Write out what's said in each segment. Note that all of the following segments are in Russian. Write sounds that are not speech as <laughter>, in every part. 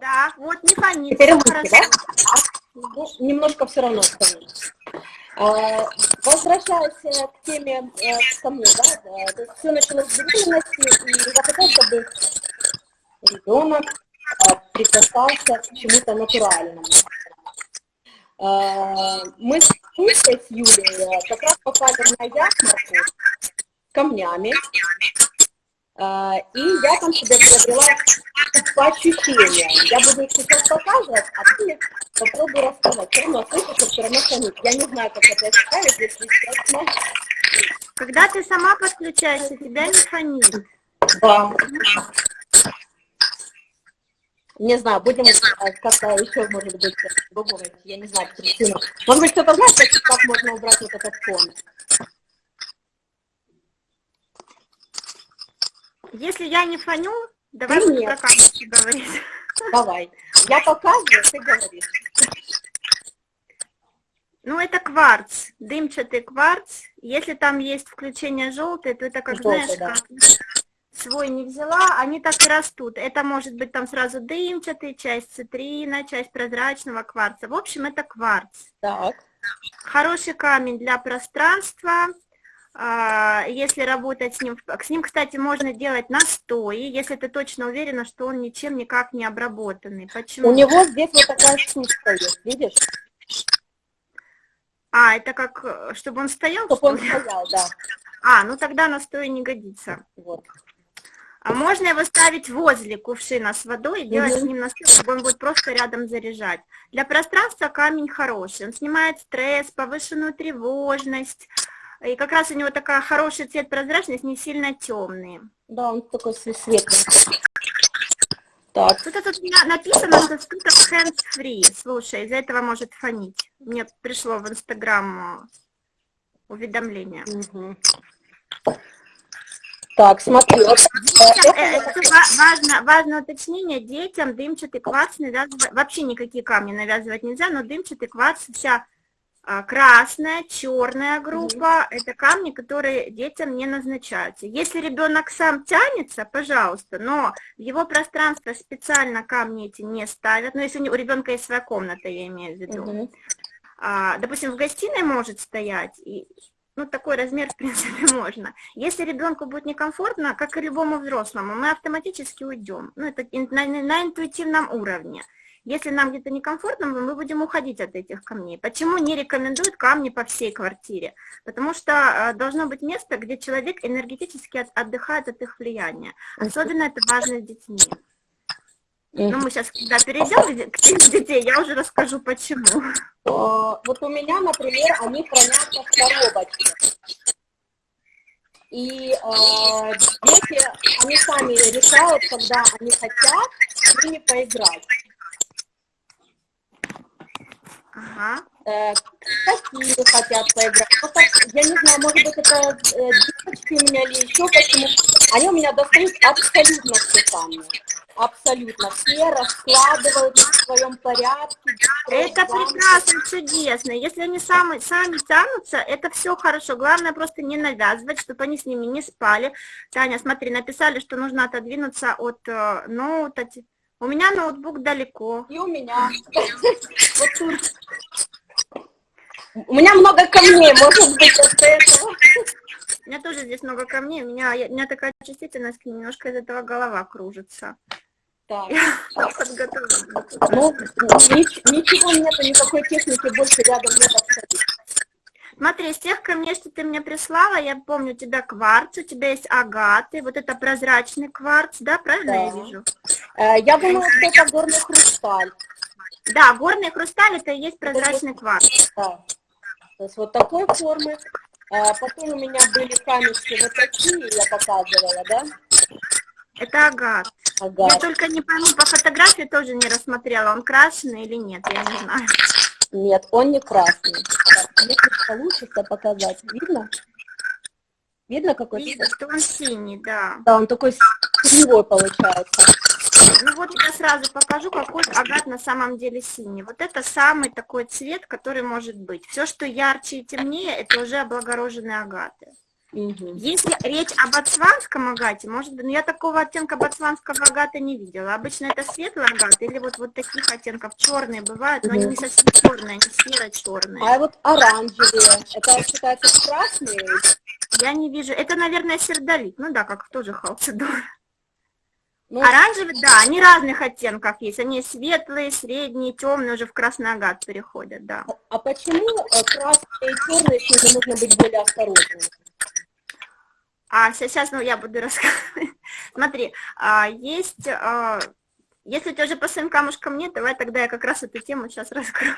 Да, вот не фонит. Теперь хорошо. да? Ну, немножко все равно фонит. А, Возвращаясь к теме э, ко мне, да, да, то есть все началось с беременности, и я хотела, чтобы ребенок а, прикасался к чему-то натуральному. А, Мы с Юлей, с Юлей э, как раз попали на ярмарку с камнями, и я там себе приобрела по ощущениям. Я буду их сейчас показывать, а ты попробуй рассказать. Все равно слышу, что все равно фонит. Я не знаю, как это ставить, если честно. Когда ты сама подключаешься, тебя не фонит. Да. Не знаю, будем э, как-то еще, может быть, пробовать. Я не знаю причину. Может быть, кто-то знает, как можно убрать вот этот фон. Если я не фоню, давай нет. про камушки говорить. Давай. Я показываю, ты говоришь. Ну, это кварц, дымчатый кварц. Если там есть включение желтое, то это как, Желтый, знаешь, да. как свой не взяла, они так и растут. Это может быть там сразу дымчатый, часть цитрина, часть прозрачного кварца. В общем, это кварц. Так. Хороший камень для пространства. А, Если работать с ним, с ним, кстати, можно делать настои, если ты точно уверена, что он ничем никак не обработанный. Почему? У него здесь вот такая штучка есть, видишь? А, это как, чтобы он стоял, Чтобы что он стоял, да. А, ну тогда настой не годится. Вот. А можно его ставить возле кувшина с водой и делать Мгм. с ним настой, чтобы он будет просто рядом заряжать. Для пространства камень хороший. Он снимает стресс, повышенную тревожность. И как раз у него такая хороший цвет прозрачность, не сильно темный. Да, он такой све- светленький. Так, Что-то тут на- написано, что скрыто hands free. Слушай, из-за этого может фонить. Мне пришло в Инстаграм э, уведомление. Мгм. Так, смотри, э, Детям, это э, важно, важное уточнение, детям дымчатый кварц навязывать, вообще никакие камни навязывать нельзя, но дымчатый кварц вся красная, черная группа, это камни, которые детям не назначаются. Если ребенок сам тянется, пожалуйста, но в его пространство специально камни эти не ставят, но если у ребенка есть своя комната, я имею в виду. Мгм. А, допустим, в гостиной может стоять, и, ну, такой размер, <laughs> в принципе, можно. Если ребенку будет некомфортно, как и любому взрослому, мы автоматически уйдем. Ну, это на- на интуитивном уровне. Если нам где-то некомфортно, мы будем уходить от этих камней. Почему не рекомендуют камни по всей квартире? Потому что э, должно быть место, где человек энергетически от- отдыхает от их влияния. Особенно это важно с детьми. Ну, Мгм. мы сейчас, когда перейдем к теме детей, я уже расскажу, почему. Э, Вот у меня, например, они хранятся в коробочке. И э, дети, они сами решают, когда они хотят с ними поиграть. Ага. Э, какие хотят поиграть. Ну, так, я не знаю, может быть, это э, девочки у меня или еще почему. Они у меня достают абсолютно все камни. Абсолютно. Все раскладывают в своем порядке. Это прекрасно, чудесно. Если они сами, сами тянутся, это все хорошо. Главное просто не навязывать, чтобы они с ними не спали. Таня, смотри, написали, что нужно отодвинуться от э, ноута. Те- У меня ноутбук далеко. И у меня. Вот тут. У меня много камней, может быть, от этого. У меня тоже здесь много камней. У меня, я- у меня такая чувствительность, немножко из этого голова кружится. Так. Я подготовлена. Ну, нич- ничего нету, никакой техники больше рядом нет абсолютно. Смотри, из тех камней, что ты мне прислала, я помню, у тебя кварц, у тебя есть агаты, вот это прозрачный кварц, да, правильно я Да. вижу? Э, Я думала, что это горный хрусталь. Да, горный хрусталь это и есть прозрачный кварц. Да. То есть вот такой формы. А потом у меня были камешки вот такие, я показывала, да? Это агат. Ага. Я только не пойму, по фотографии тоже не рассмотрела, он крашеный или нет, я не знаю. Нет, он не красный. Если получится показать, видно? Видно какой Видно, цвет? что он синий, да. Да, он такой синевой получается. Ну вот я сразу покажу, какой агат на самом деле синий. Вот это самый такой цвет, который может быть. Все, что ярче и темнее, это уже облагороженные агаты. Угу. Если речь об ацванском агате, может быть, но я такого оттенка ботсванского агата не видела. Обычно это светлый агат или вот, вот таких оттенков черные бывают, но угу. они не совсем черные, они серо-черные. А вот оранжевые, это считается красные? Я не вижу. Это, наверное, сердолик. Ну да, как тоже халцедор. Ну, Оранжевый, да, они разных оттенков есть. Они светлые, средние, темные, уже в красный агат переходят, да. А, а почему э, красные и черные нужно быть более осторожными? А сейчас, ну, я буду <laughs> рассказывать. Смотри, а, есть, а, если у тебя уже по своим камушкам нет, давай тогда я как раз эту тему сейчас раскрою.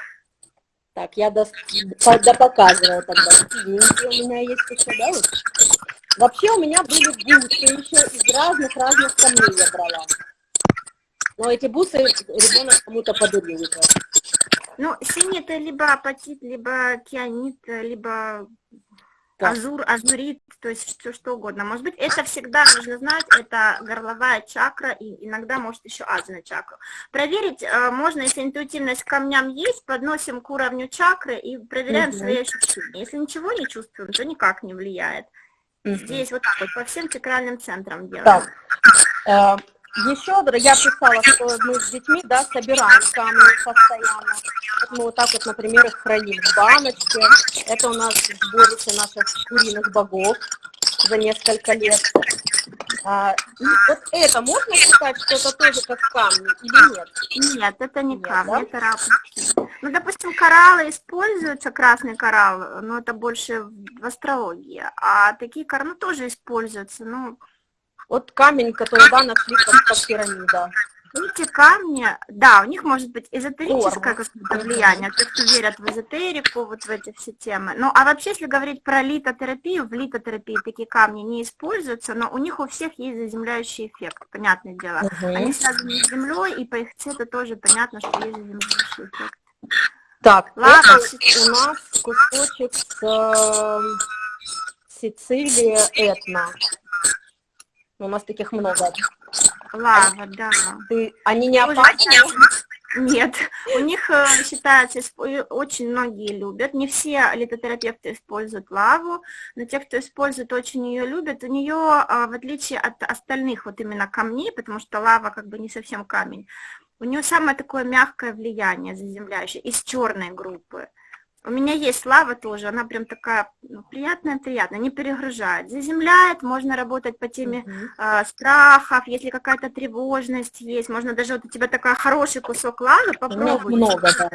Так, я до, до показывала тогда. Синенькие у меня есть еще, да? Вот? Вообще у меня были бусы еще из разных-разных камней я брала. Но эти бусы ребенок кому-то подарил. Ну, синий это либо апатит, либо кианит, либо да. азур, азурит, то есть все что угодно. Может быть, это всегда нужно знать, это горловая чакра и иногда может еще азна чакра. Проверить э, можно, если интуитивность к камням есть, подносим к уровню чакры и проверяем угу. свои ощущения. Если ничего не чувствуем, то никак не влияет. Угу. Здесь вот так вот по всем чакральным центрам делаем. Так. Еще я писала, что мы с детьми да, собираем камни постоянно. Мы вот так вот, например, их храним в баночке. Это у нас сборище наших куриных богов за несколько лет. А, и вот это можно считать, что это тоже как камни или нет? Нет, это не нет, камни, да? это рапорты. Ну, допустим, кораллы используются, красный коралл, но это больше в астрологии. А такие кораллы ну, тоже используются, ну... Вот камень, который, да, нашли как, как пирамида. Эти камни, да, у них может быть эзотерическое какое-то влияние, те, кто верят в эзотерику, вот в эти все темы. Ну, а вообще, если говорить про литотерапию, в литотерапии такие камни не используются, но у них у всех есть заземляющий эффект, понятное дело. Угу. Они связаны с землей, и по их цвету тоже понятно, что есть заземляющий эффект. Так, Ладно. это у нас кусочек с э, Сицилии Этна. У нас таких много. Лава, да. Ты, они не опасны? Нет, у них э, считается, очень многие любят, не все литотерапевты используют лаву, но те, кто использует, очень ее любят. У нее, а, в отличие от остальных вот именно камней, потому что лава как бы не совсем камень, у нее самое такое мягкое влияние заземляющее из черной группы. У меня есть лава тоже, она прям такая ну, приятная-приятная, не перегружает. Заземляет, можно работать по теме uh-huh. э, страхов, если какая-то тревожность есть, можно даже вот у тебя такой хороший кусок лавы попробовать. много, да.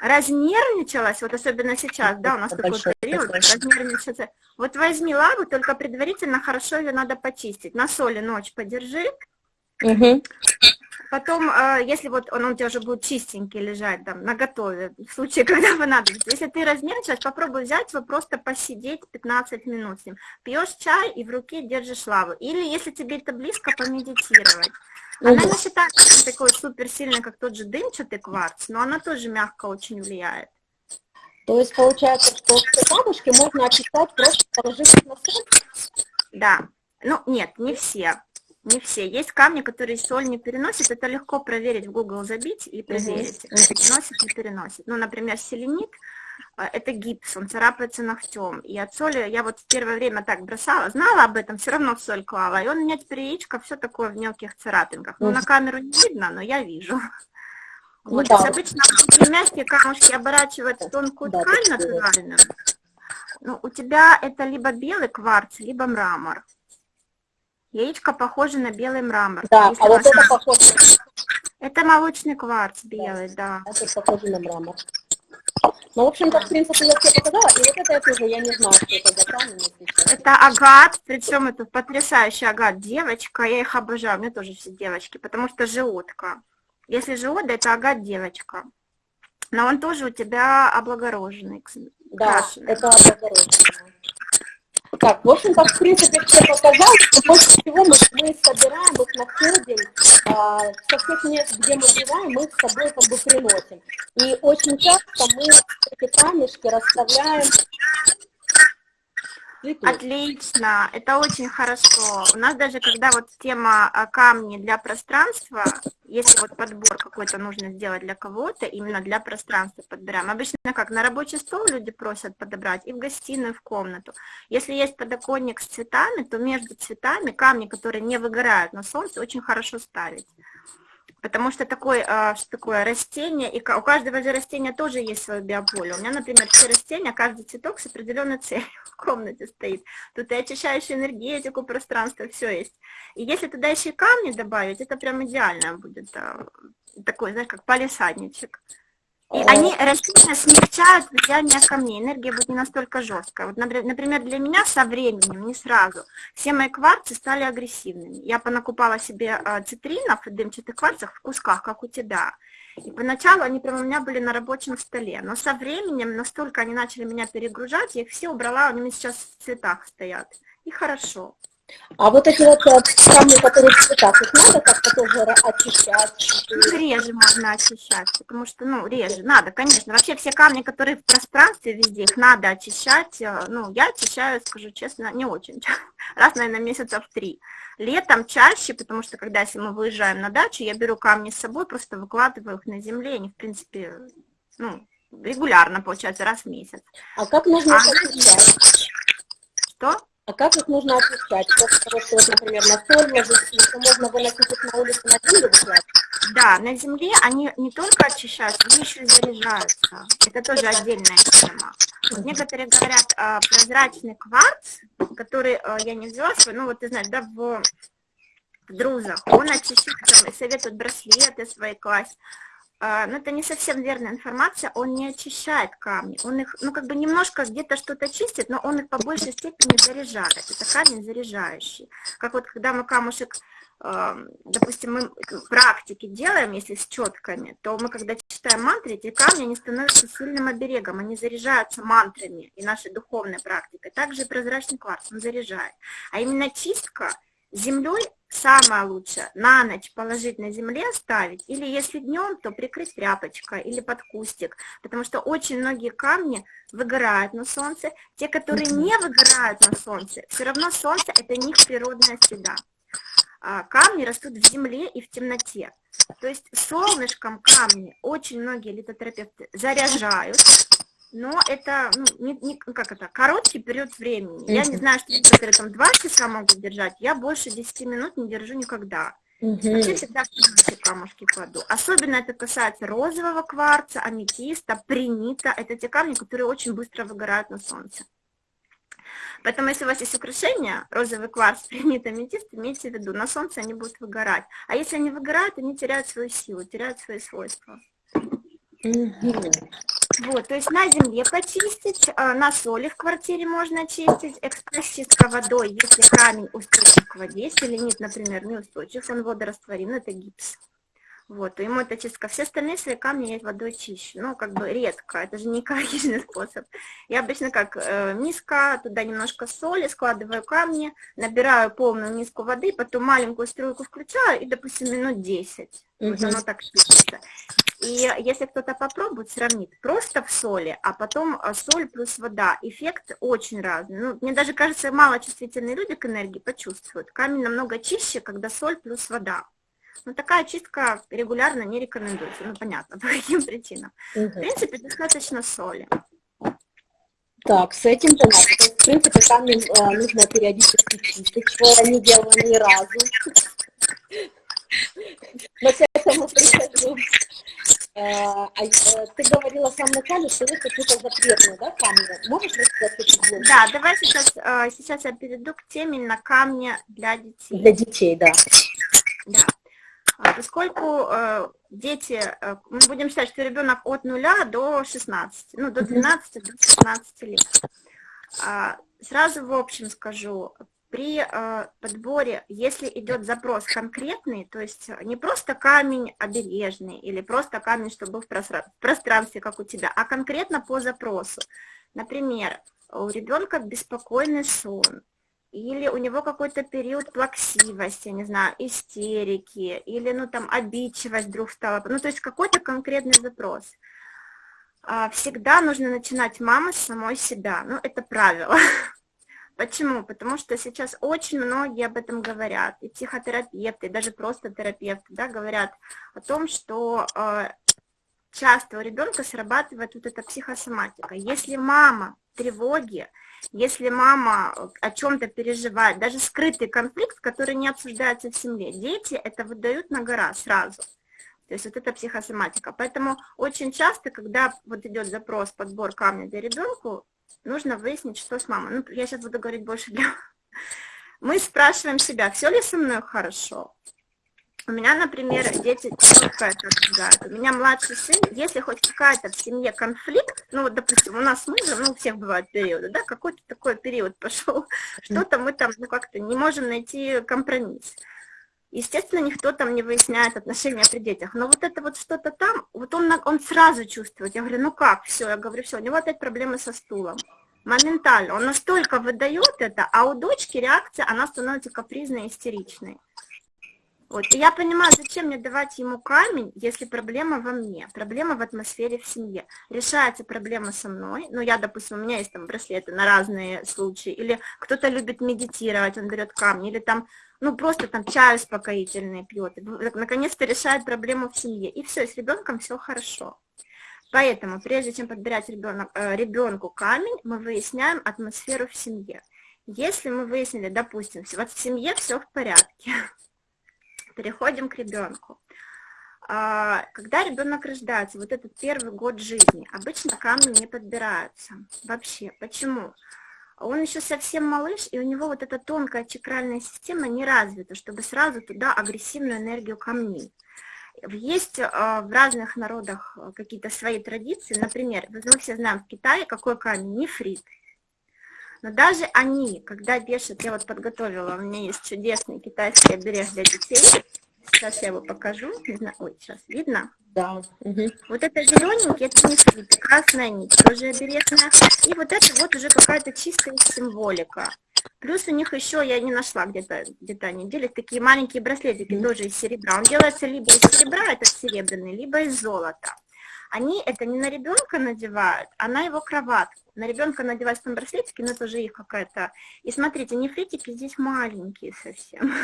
Разнервничалась, вот особенно сейчас, да, у нас такой период, разнервничаться. Вот возьми лаву, только предварительно хорошо ее надо почистить. На соли ночь подержи, Угу. Потом, э, если вот он, у тебя уже будет чистенький лежать там на готове, в случае, <laughs> когда понадобится, если ты разнервничаешь, попробуй взять его, просто посидеть 15 минут с ним. Пьешь чай и в руке держишь лаву. Или, если тебе это близко, помедитировать. Она не считается такой супер сильной, как тот же дымчатый кварц, но она тоже мягко очень влияет. То есть получается, что все камушки можно описать просто положив на соль? Да. Ну, нет, не все. Не все. Есть камни, которые соль не переносят. Это легко проверить в Google забить и проверить, угу. переносит, не переносит. Ну, например, селенит э, это гипс, он царапается ногтем. И от соли я вот в первое время так бросала, знала об этом, все равно в соль клала. И он у меня теперь яичко все такое в мелких царапинках. Ну, на камеру не видно, но я вижу. Ну вот, да. обычно мягкие камушки оборачивают в тонкую да, ткань натуральную. Ну, у тебя это либо белый кварц, либо мрамор. Яичко похоже на белый мрамор. Да, а вот это похоже... Это молочный кварц белый, да. да. Это похоже на мрамор. Ну, в общем-то, в принципе, я тебе показала, и вот это я тоже, я не знаю, что это за камень. Это агат, причем это потрясающий агат, девочка, я их обожаю, у меня тоже все девочки, потому что животка. Если живот, это агат девочка. Но он тоже у тебя облагороженный. Да, крашеный. это облагороженный. Так, в общем-то, в принципе, все показал, что больше всего мы, мы собираем, их находим, а, со всех мест, где мы бываем, мы с собой как бы приносим. И очень часто мы эти камешки расставляем Отлично, это очень хорошо. У нас даже когда вот тема а, камни для пространства, если вот подбор какой-то нужно сделать для кого-то, именно для пространства подбираем. Обычно как на рабочий стол люди просят подобрать и в гостиную, и в комнату. Если есть подоконник с цветами, то между цветами камни, которые не выгорают на солнце, очень хорошо ставить. Потому что такое, а, что такое растение, и у каждого же растения тоже есть свое биополе. У меня, например, все растения, каждый цветок с определенной целью <laughs> в комнате стоит. Тут и очищающую энергетику, пространство, все есть. И если туда еще и камни добавить, это прям идеально будет. А, такой, знаешь, как палисадничек. И они растения смягчают влияние камней, энергия будет не настолько жесткая. Вот, например, для меня со временем, не сразу, все мои кварцы стали агрессивными. Я понакупала себе а, цитринов и дымчатых кварцев в кусках, как у тебя. И поначалу они прямо у меня были на рабочем столе, но со временем настолько они начали меня перегружать, я их все убрала, они сейчас в цветах стоят. И хорошо. А вот эти вот э, камни, которые в цветах, их надо как-то тоже очищать? Реже можно очищать, потому что, ну, реже, надо, конечно. Вообще все камни, которые в пространстве везде, их надо очищать. Э, ну, я очищаю, скажу честно, не очень. <laughs> Раз, наверное, месяца в три. Летом чаще, потому что, когда если мы выезжаем на дачу, я беру камни с собой, просто выкладываю их на земле, они, в принципе, ну, регулярно, получается, раз в месяц. А как нужно а, очищать? Что? А как их нужно очищать? После того, что, вот, например, на соль ложится, если можно выносить их на улицу на землю выкладывать? Да, на земле они не только очищаются, они еще и заряжаются. Это тоже отдельная тема. Вот некоторые говорят а, прозрачный кварц, который а, я не взяла свой, ну вот ты знаешь, да, в, в друзах, он очищает, советуют браслеты свои класть. А, но это не совсем верная информация, он не очищает камни, он их, ну, как бы немножко где-то что-то чистит, но он их по большей степени заряжает, это камень заряжающий. Как вот когда мы камушек, допустим, мы практики делаем, если с четками, то мы, когда читаем мантры, эти камни, они становятся сильным оберегом, они заряжаются мантрами и нашей духовной практикой. Также прозрачный кварц, он заряжает. А именно чистка – землей самое лучшее. На ночь положить на земле, оставить, или если днем, то прикрыть тряпочкой или под кустик, потому что очень многие камни выгорают на солнце, те, которые не выгорают на солнце, все равно солнце это них природная среда. А камни растут в земле и в темноте. То есть солнышком камни очень многие литотерапевты заряжают, но это, ну, не, не, как это, короткий период времени. Я не знаю, что некоторые там два часа могут держать, я больше 10 минут не держу никогда. Угу. Вообще всегда камушки кладу. Особенно это касается розового кварца, аметиста, принита. Это те камни, которые очень быстро выгорают на солнце. Поэтому, если у вас есть украшения, розовый кварц, <laughs> принит, аметист, имейте в виду, на солнце они будут выгорать. А если они выгорают, они теряют свою силу, теряют свои свойства. Угу. Вот, то есть на земле почистить, а, на соли в квартире можно чистить, экспресс-чистка водой, если камень устойчив к воде, если ленит, например, неустойчив, он водорастворим, это гипс. Вот, ему это чистка. Все остальные свои камни я водой чищу. Ну, как бы редко, это же не <laughs> экологичный способ. Я обычно как э, миска, туда немножко соли, складываю камни, набираю полную миску воды, потом маленькую струйку включаю и, допустим, минут 10. Угу. Вот оно так чистится. И если кто-то попробует, сравнит просто в соли, а потом э, соль плюс вода, эффект очень разный. Ну, мне даже кажется, малочувствительные люди к энергии почувствуют. Камень намного чище, когда соль плюс вода. Но такая чистка регулярно не рекомендуется. Ну, понятно, <laughs> по каким причинам. Угу. В принципе, достаточно соли. Так, с этим понятно. В принципе, камень э, нужно периодически чистить, что я не делала ни разу. Но к этому прихожу. Э, а, э, ты говорила в самом начале, что вы какие-то запретные, да, камни? Можешь рассказать чуть больше? Да, давай сейчас, э, сейчас я перейду к теме на камни для детей. Для детей, да. Да. А, поскольку дети, мы будем считать, что ребенок от нуля до 16, ну, до 12, до 16 лет. А, сразу в общем скажу, при э, подборе, если идет запрос конкретный, то есть не просто камень обережный или просто камень, чтобы был в пространстве, как у тебя, а конкретно по запросу. Например, у ребенка беспокойный сон, или у него какой-то период плаксивости, не знаю, истерики, или, ну, там, обидчивость вдруг стала, ну, то есть какой-то конкретный запрос. А, всегда нужно начинать мама с самой себя, ну, это правило. <laughs> Почему? Потому что сейчас очень многие об этом говорят, и психотерапевты, и даже просто терапевты, да, говорят о том, что э, часто у ребенка срабатывает вот эта психосоматика. Если мама в тревоге, если мама о чем-то переживает, даже скрытый конфликт, который не обсуждается в семье, дети это выдают на гора сразу. То есть вот это психосоматика. Поэтому очень часто, когда вот идет запрос, подбор камня для ребенку, нужно выяснить, что с мамой. Ну, я сейчас буду говорить больше для... Мы спрашиваем себя, все ли со мной хорошо? У меня, например, дети четко это обсуждают. У меня младший сын, если хоть какая-то в семье конфликт, ну вот, допустим, у нас с мужем, ну у всех бывают периоды, да, какой-то такой период пошел, что-то мы там, ну как-то не можем найти компромисс. Естественно, никто там не выясняет отношения при детях, но вот это вот что-то там, вот он, он сразу чувствует. Я говорю, ну как, все, я говорю, все, у него опять проблемы со стулом. Моментально, он настолько выдает это, а у дочки реакция, она становится капризной, истеричной. Вот. И я понимаю, зачем мне давать ему камень, если проблема во мне, проблема в атмосфере в семье. Решается проблема со мной, ну я, допустим, у меня есть там браслеты на разные случаи, или кто-то любит медитировать, он берет камни, или там, ну просто там чай успокоительный пьет, наконец-то решает проблему в семье, и все, с ребенком все хорошо. Поэтому, прежде чем подбирать ребенок, э, ребенку камень, мы выясняем атмосферу в семье. Если мы выяснили, допустим, вот в семье все в порядке, <laughs> переходим к ребенку. А, когда ребенок рождается, вот этот первый год жизни, обычно камни не подбираются вообще. Почему? Он еще совсем малыш, и у него вот эта тонкая чакральная система не развита, чтобы сразу туда агрессивную энергию камней. Есть а, в разных народах какие-то свои традиции. Например, мы все знаем в Китае, какой камень? Нефрит. Но даже они, когда вешают, я вот подготовила, у меня есть чудесный китайский оберег для детей. Сейчас я его покажу. Не знаю, ой, сейчас видно? Да. Угу. Вот это зелененький, это не нефрит, красная нить, тоже обережная. И вот это вот уже какая-то чистая символика. Плюс у них еще, я не нашла где-то, где-то они делят такие маленькие браслетики, mm. тоже из серебра. Он делается либо из серебра, этот серебряный, либо из золота. Они это не на ребенка надевают, а на его кроватку. На ребенка надевать там браслетики, но это уже их какая-то. И смотрите, нефритики здесь маленькие совсем. <laughs>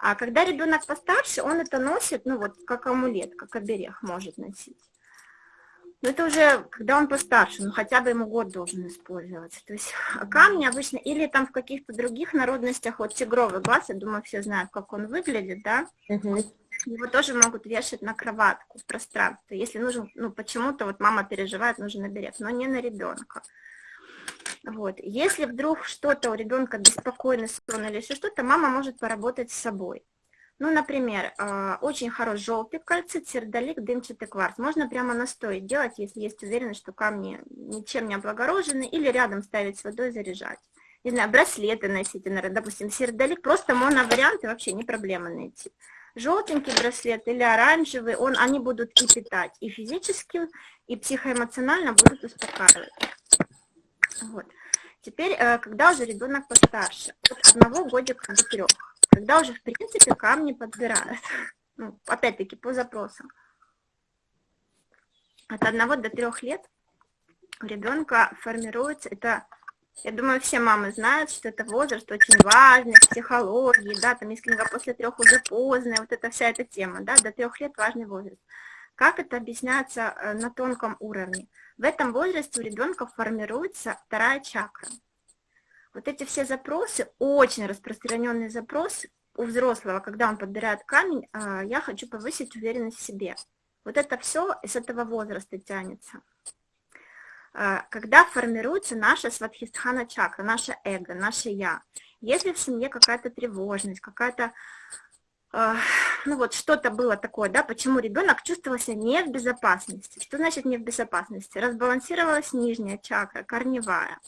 А когда ребенок постарше, он это носит, ну вот, как амулет, как оберег может носить. Но это уже, когда он постарше, ну хотя бы ему год должен использоваться. То есть камни обычно, или там в каких-то других народностях, вот тигровый глаз, я думаю, все знают, как он выглядит, да? Угу. Его тоже могут вешать на кроватку в пространстве. Если нужен, ну почему-то вот мама переживает, нужен оберег, но не на ребенка. Вот. Если вдруг что-то у ребенка беспокойный сон или еще что-то, мама может поработать с собой. Ну, например, а, очень хорош желтый кальцит, сердолик, дымчатый кварц. Можно прямо настой делать, если есть уверенность, что камни ничем не облагорожены, или рядом ставить с водой, заряжать. Не знаю, браслеты носить, допустим, сердолик, просто моноварианты вообще не проблема найти. Желтенький браслет или оранжевый, он, они будут и питать, и физически, и психоэмоционально будут успокаивать. Вот. Теперь, э, когда уже ребенок постарше, от одного годика до трех, когда уже, в принципе, камни подбирают, <laughs> ну, опять-таки, по запросам. От одного до трех лет у ребенка формируется, это, я думаю, все мамы знают, что это возраст очень важный в психологии, да, там книга после трех уже поздно, вот эта вся эта тема, да, до трех лет важный возраст. Как это объясняется э, на тонком уровне? В этом возрасте у ребенка формируется вторая чакра. Вот эти все запросы, очень распространенный запрос у взрослого, когда он подбирает камень, э, я хочу повысить уверенность в себе. Вот это все из этого возраста тянется. Э, когда формируется наша сватхистхана чакра, наше эго, наше я. Если в семье какая-то тревожность, какая-то ну вот что-то было такое, да, почему ребенок чувствовал себя не в безопасности. Что значит не в безопасности? Разбалансировалась нижняя чакра, корневая.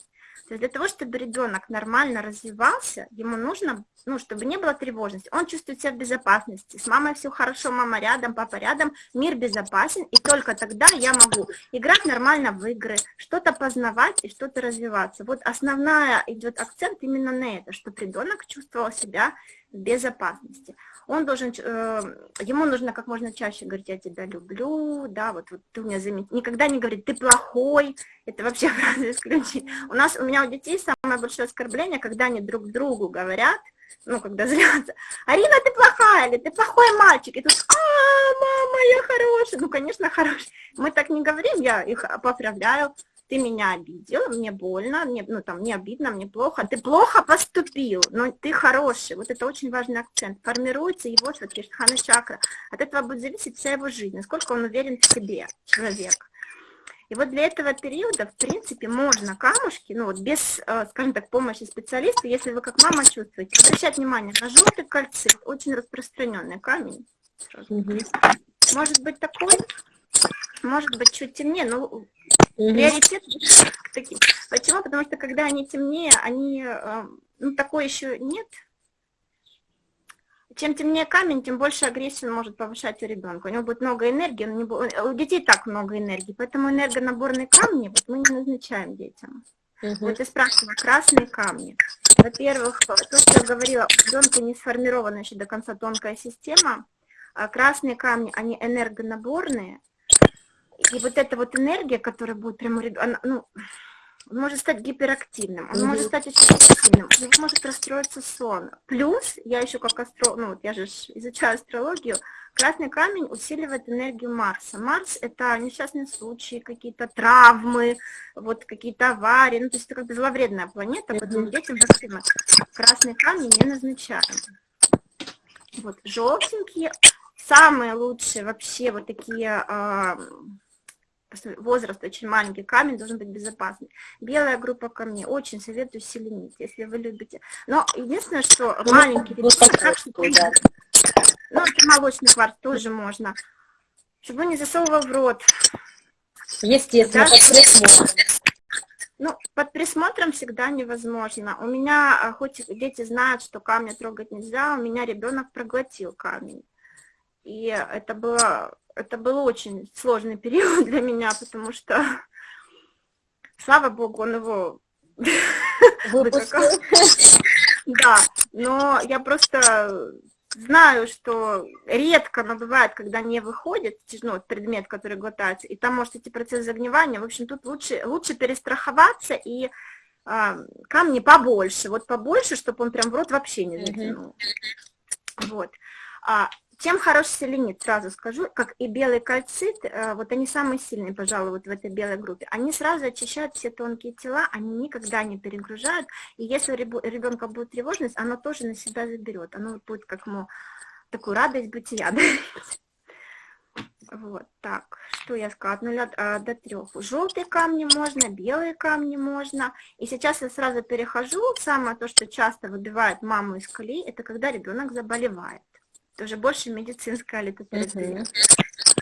Есть для того, чтобы ребенок нормально развивался, ему нужно, ну, чтобы не было тревожности. Он чувствует себя в безопасности. С мамой все хорошо, мама рядом, папа рядом, мир безопасен, и только тогда я могу играть нормально в игры, что-то познавать и что-то развиваться. Вот основная идет акцент именно на это, чтобы ребенок чувствовал себя в безопасности. Он должен, э, ему нужно как можно чаще говорить, я тебя люблю, да, вот, вот ты у меня заметил, никогда не говорит, ты плохой, это вообще <laughs> фраза исключить. У нас, у меня у детей самое большое оскорбление, когда они друг другу говорят, ну, когда <laughs> злятся, Арина, ты плохая, или ты плохой мальчик, и тут, а, мама, я хороший, ну, конечно, хороший. Мы так не говорим, я их поправляю, ты меня обидел, мне больно, мне, ну, там, мне обидно, мне плохо, ты плохо поступил, но ты хороший, вот это очень важный акцент, формируется его Шватриштхана чакра, от этого будет зависеть вся его жизнь, насколько он уверен в себе, человек. И вот для этого периода, в принципе, можно камушки, ну вот без, э, скажем так, помощи специалиста, если вы как мама чувствуете, обращать внимание на желтый кальцит, очень распространенный камень. Угу. Может быть такой, может быть чуть темнее, но. Приоритет таким. Почему? Потому что когда они темнее, они, э, ну такой еще нет, чем темнее камень, тем больше агрессии он может повышать у ребенка. У него будет много энергии, он не будет, у детей так много энергии, поэтому энергонаборные камни вот мы не назначаем детям. Угу. Вот я спрашивала, красные камни. Во-первых, то, что я говорила, у ребенка не сформирована еще до конца тонкая система, а красные камни, они энергонаборные, и вот эта вот энергия, которая будет прямо, она, ну, он может стать гиперактивным, он mm -hmm. может стать очень активным, у него может расстроиться сон. Плюс, я еще как астро, ну вот я же изучаю астрологию, красный камень усиливает энергию Марса. Марс – это несчастные случаи, какие-то травмы, вот какие-то аварии, ну то есть это как бы зловредная планета, поэтому детям вакцины красный камень не назначаем. Вот, желтенькие, самые лучшие вообще вот такие а, возраст очень маленький, камень должен быть безопасный. Белая группа камней, очень советую селенить, если вы любите. Но единственное, что ну, маленький что да. Ну, молочный кварц тоже можно. Чтобы не засовывал в рот. Естественно, да? под присмотром. Ну, под присмотром всегда невозможно. У меня, а, хоть дети знают, что камни трогать нельзя, у меня ребенок проглотил камень. И это было это был очень сложный период <laughs> для меня, потому что, слава богу, он его <laughs> Да, но я просто знаю, что редко, но бывает, когда не выходит ну, предмет, который глотается, и там может идти процесс загнивания. В общем, тут лучше, лучше перестраховаться и а, камни побольше, вот побольше, чтобы он прям в рот вообще не затянул. Вот. А, чем хорош селенит, сразу скажу, как и белый кальцит, э, вот они самые сильные, пожалуй, вот в этой белой группе. Они сразу очищают все тонкие тела, они никогда не перегружают. И если у ребенка будет тревожность, оно тоже на себя заберет. Оно будет как ему такую радость бытия Вот, так, что я сказала, от нуля а, до трех. Желтые камни можно, белые камни можно. И сейчас я сразу перехожу. Самое то, что часто выбивает маму из колеи, это когда ребенок заболевает это уже больше медицинская литотерапия.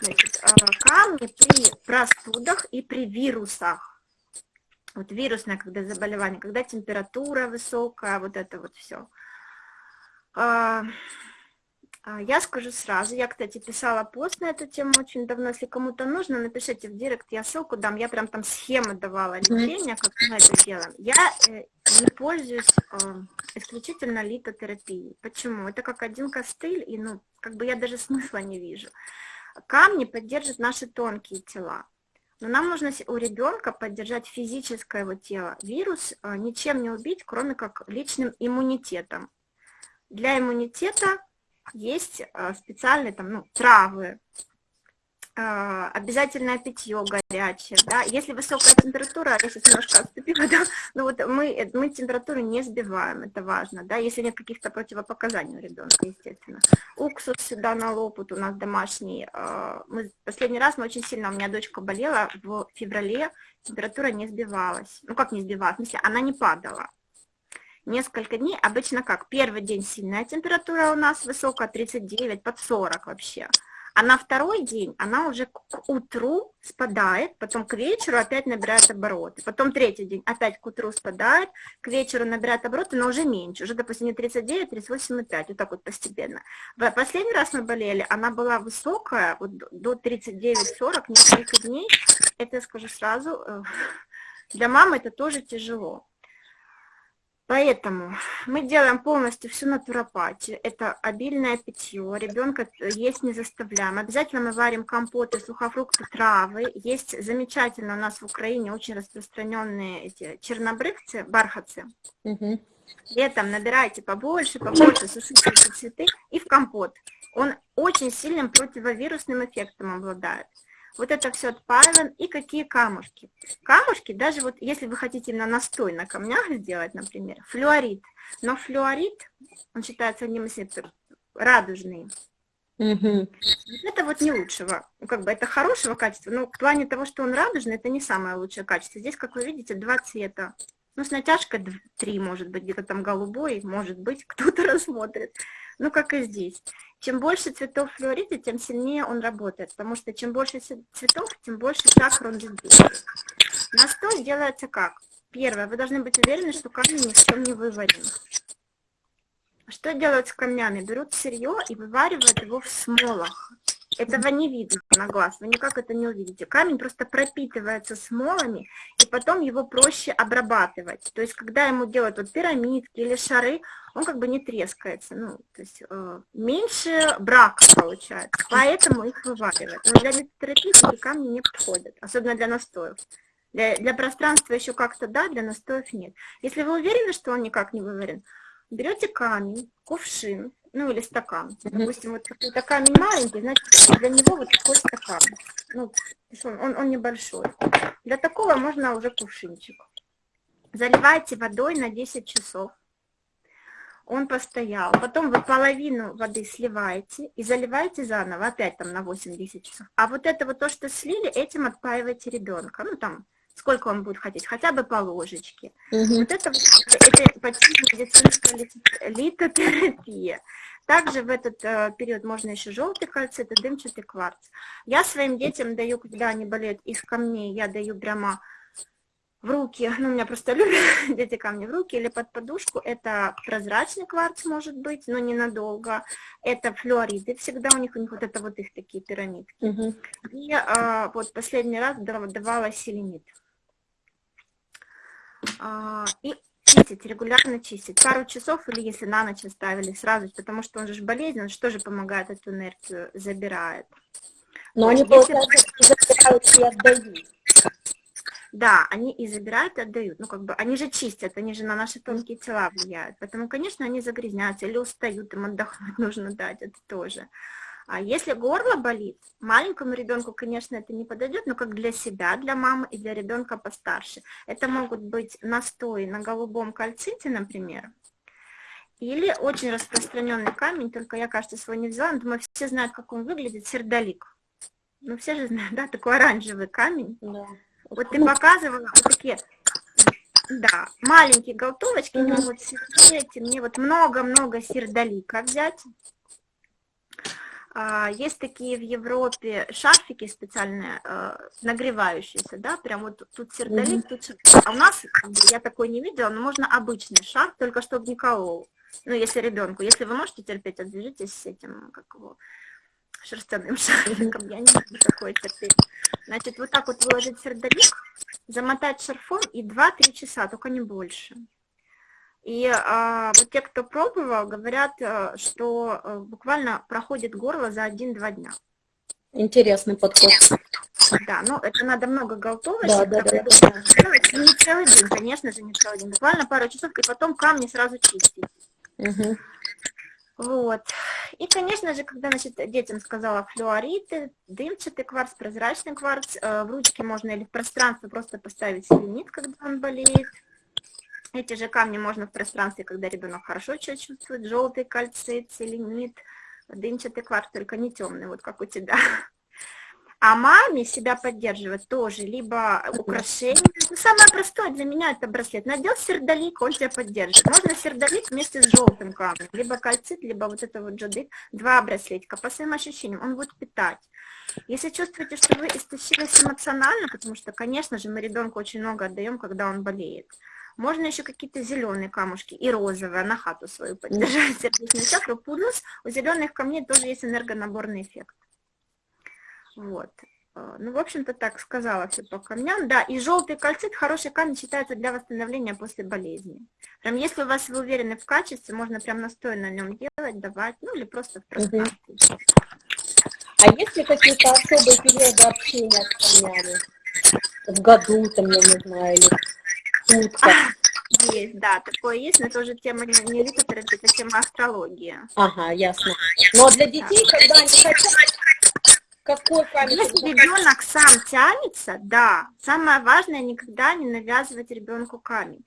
Значит, а, камни при простудах и при вирусах. Вот вирусное, когда заболевание, когда температура высокая, вот это вот все. А, а, я скажу сразу, я, кстати, писала пост на эту тему очень давно, если кому-то нужно, напишите в директ, я ссылку дам, я прям там схемы давала лечения, как мы это делаем. Я э, не пользуюсь э, исключительно литотерапией. Почему? Это как один костыль, и ну, как бы я даже смысла не вижу. Камни поддержат наши тонкие тела. Но нам нужно у ребенка поддержать физическое его тело. Вирус э, ничем не убить, кроме как личным иммунитетом. Для иммунитета есть э, специальные там, ну, травы, э, обязательное питье горячее, да, если высокая температура, я сейчас немножко отступила, <laughs> да, ну вот мы, мы температуру не сбиваем, это важно, да, если нет каких-то противопоказаний у ребенка, естественно. Уксус сюда на лоб, у нас домашний, э, мы, последний раз мы очень сильно, у меня дочка болела в феврале, температура не сбивалась, ну как не сбивалась, в смысле, она не падала, несколько дней, обычно как, первый день сильная температура у нас высокая, 39, под 40 вообще, а на второй день она уже к утру спадает, потом к вечеру опять набирает обороты, потом третий день опять к утру спадает, к вечеру набирает обороты, но уже меньше, уже, допустим, не 39, 38,5, вот так вот постепенно. В последний раз мы болели, она была высокая, вот до 39-40, несколько дней, это я скажу сразу, э, <laughs> для мамы это тоже тяжело. Поэтому мы делаем полностью всю натуропатию. Это обильное питье, ребенка есть не заставляем. Обязательно мы варим компоты, сухофрукты, травы. Есть замечательно у нас в Украине очень распространенные эти чернобрывцы, бархатцы. Угу. Летом набирайте побольше, побольше, сушите эти цветы и в компот. Он очень сильным противовирусным эффектом обладает вот это все отпаиваем, и какие камушки. Камушки, даже вот если вы хотите на настой на камнях сделать, например, флюорит, но флюорит, он считается одним из радужный, Угу. Это вот не лучшего, ну, как бы это хорошего качества, но в плане того, что он радужный, это не самое лучшее качество. Здесь, как вы видите, два цвета. Ну, с натяжкой три, может быть, где-то там голубой, может быть, <laughs> кто-то рассмотрит. Ну, как и здесь. Чем больше цветов флюорита, тем сильнее он работает, потому что чем больше цветов, тем больше чакр он действует. Настой делается как? Первое, вы должны быть уверены, что камень ни в чем не выварен. Что делают с камнями? Берут сырье и вываривают его в смолах. Этого не видно на глаз, вы никак это не увидите. Камень просто пропитывается смолами, и потом его проще обрабатывать. То есть, когда ему делают вот пирамидки или шары, он как бы не трескается. Ну, то есть, э, меньше брака получается, поэтому их вываривают. Но для литотерапии такие камни не подходят, особенно для настоев. Для, для пространства еще как-то да, для настоев нет. Если вы уверены, что он никак не выварен, берете камень, кувшин, ну или стакан. Допустим, вот какой-то камень маленький, значит для него вот такой стакан. Ну, он, он, небольшой. Для такого можно уже кувшинчик. Заливайте водой на 10 часов. Он постоял. Потом вы половину воды сливаете и заливаете заново, опять там на 8-10 часов. А вот это вот то, что слили, этим отпаиваете ребенка. Ну там сколько он будет хотеть, хотя бы по ложечке. Угу. Вот это, это почти медицинская литотерапия. Также в этот э, период можно еще желтый кальцит и дымчатый кварц. Я своим детям даю, когда они болеют из камней, я даю прямо в руки, ну, у меня просто <laughs> любят дети камни в руки или под подушку. Это прозрачный кварц может быть, но ненадолго. Это флюориды, всегда у них, у них вот это вот их такие пирамидки. Угу. И а, вот последний раз давала селенит. А, и чистить, регулярно чистить. Пару часов или если на ночь оставили сразу, потому что он же болезнен, что же помогает эту энергию, забирает. Но они, получается, забирают и отдают. Да, они и забирают, и отдают. Ну, как бы, они же чистят, они же на наши тонкие тела влияют. Поэтому, конечно, они загрязняются или устают, им отдохнуть <laughs> нужно дать, это тоже. А если горло болит, маленькому ребенку, конечно, это не подойдет, но как для себя, для мамы и для ребенка постарше. Это могут быть настои на голубом кальците, например, или очень распространенный камень, только я, кажется, свой не взяла, но думаю, все знают, как он выглядит, сердолик. Ну, все же знают, <laughs> да, такой оранжевый камень. Да. Вот ты показывала вот такие, да, маленькие голтовочки, угу. могут эти, мне вот много-много сердолика взять. А, есть такие в Европе шарфики специальные, а, нагревающиеся, да, прям вот тут сердолик, тут сердолик. А у нас, я такой не видела, но можно обычный шарф, только чтобы не колол. Ну, если ребенку, если вы можете терпеть, отвяжитесь с этим, как его, шерстяным <laughs> шарфиком, я не могу такое терпеть. Значит, вот так вот выложить сердолик, замотать шарфом и 2-3 часа, только не больше. И а, вот те, кто пробовал, говорят, э, что э, буквально проходит горло за 1-2 дня. Интересный подход. Да, ну это надо много голтовочек. Да, да, да, да. Не целый день, конечно же, не целый день. Буквально пару часов, и потом камни сразу чистить. Угу. Вот. И, конечно же, когда значит, детям сказала флюориты, дымчатый кварц, прозрачный кварц, э, в ручке можно или в пространство просто поставить селенит, когда он болеет. Эти же камни можно в пространстве, когда ребенок хорошо чувствует, желтый кальцит, селенит, дымчатый кварц, только не темный, вот как у тебя. А маме себя поддерживать тоже, либо украшение. Ну, самое простое для меня это браслет. Надел сердолик, он тебя поддержит. Можно сердолик вместе с желтым камнем, либо кальцит, либо вот это вот джадык, два браслетика. По своим ощущениям, он будет питать. Если чувствуете, что вы истощились эмоционально, потому что, конечно же, мы ребенку очень много отдаем, когда он болеет, можно еще какие-то зеленые камушки и розовые на хату свою поддержать сердечную чакру. Плюс у зеленых камней тоже есть энергонаборный эффект. Вот. А, ну, в общем-то, так сказала все по камням. Да, и желтый кальцит, хороший камень считается для восстановления после болезни. Прям если у вас вы уверены в качестве, можно прям настой на нем делать, давать, ну или просто в пространстве. А есть ли какие-то особые периоды общения с камнями? В году, там, я не знаю, или сутках? Есть, да, такое есть, но это уже тема не литотерапии, это тема астрологии. Ага, ясно. Но для детей, когда они хотят какой камень? Если ребенок сам тянется, да, самое важное никогда не навязывать ребенку камень.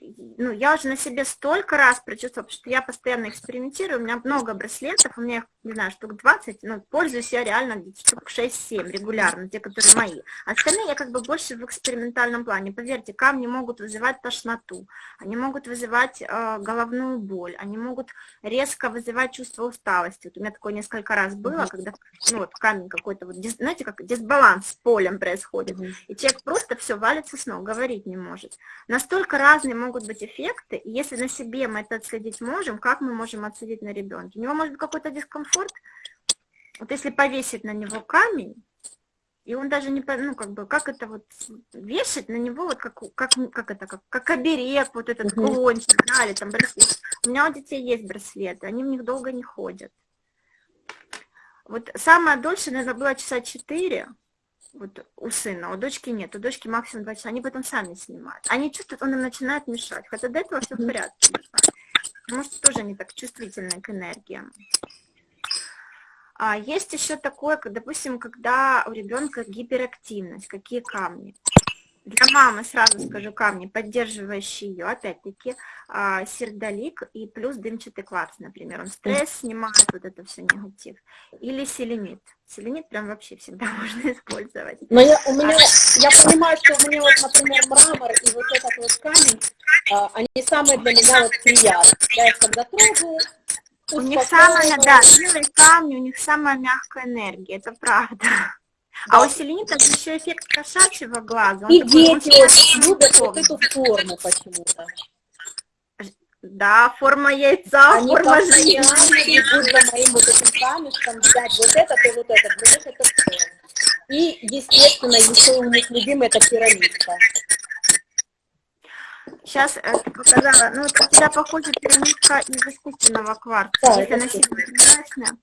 Ну, я уже на себе столько раз прочувствовала, потому что я постоянно экспериментирую, у меня много браслетов, у меня, не знаю, штук 20, но пользуюсь я реально штук 6-7 регулярно, те, которые мои. Остальные я как бы больше в экспериментальном плане. Поверьте, камни могут вызывать тошноту, они могут вызывать э, головную боль, они могут резко вызывать чувство усталости. Вот у меня такое несколько раз было, когда ну, вот камень какой-то, вот, знаете, как дисбаланс с полем происходит, и человек просто все валится с ног, говорить не может. Настолько разные могут быть эффекты, и если на себе мы это отследить можем, как мы можем отследить на ребенке? У него может быть какой-то дискомфорт, вот если повесить на него камень, и он даже не, ну, как бы, как это вот, вешать на него, вот как, как, как это, как, как оберег, вот этот угу. кулончик, да, или там браслет. У меня у детей есть браслеты, они в них долго не ходят. Вот самое дольше, наверное, было часа четыре, вот у сына, у дочки нет, у дочки максимум два часа, они потом сами снимают. Они чувствуют, он им начинает мешать, хотя до этого все в порядке. Может, тоже не так чувствительны к энергиям. А есть еще такое, допустим, когда у ребенка гиперактивность, какие камни. Для мамы сразу скажу камни, поддерживающие ее, опять-таки, а, сердолик и плюс дымчатый кварц, например. Он стресс снимает, вот это все негатив. Или селенит. Селенит прям вообще всегда <laughs> можно использовать. Но я, у меня, я понимаю, что у меня вот, например, мрамор и вот этот вот камень, а, они самые для меня вот приятные. Я их когда трогаю, у них самая, да, белые камни, у них самая мягкая энергия, это правда. А у селенита еще эффект кошачьего глаза. И дети очень любят вот эту форму почему-то. Да, форма яйца, Они форма жизни. Они за моим вот этим камешком, взять вот этот и вот этот. Для них это все. И, естественно, еще у них любимый это пирамидка. Сейчас э, показала, ну, у тебя похоже пирамидка из искусственного кварца. Да, Если она сильно прозрачная.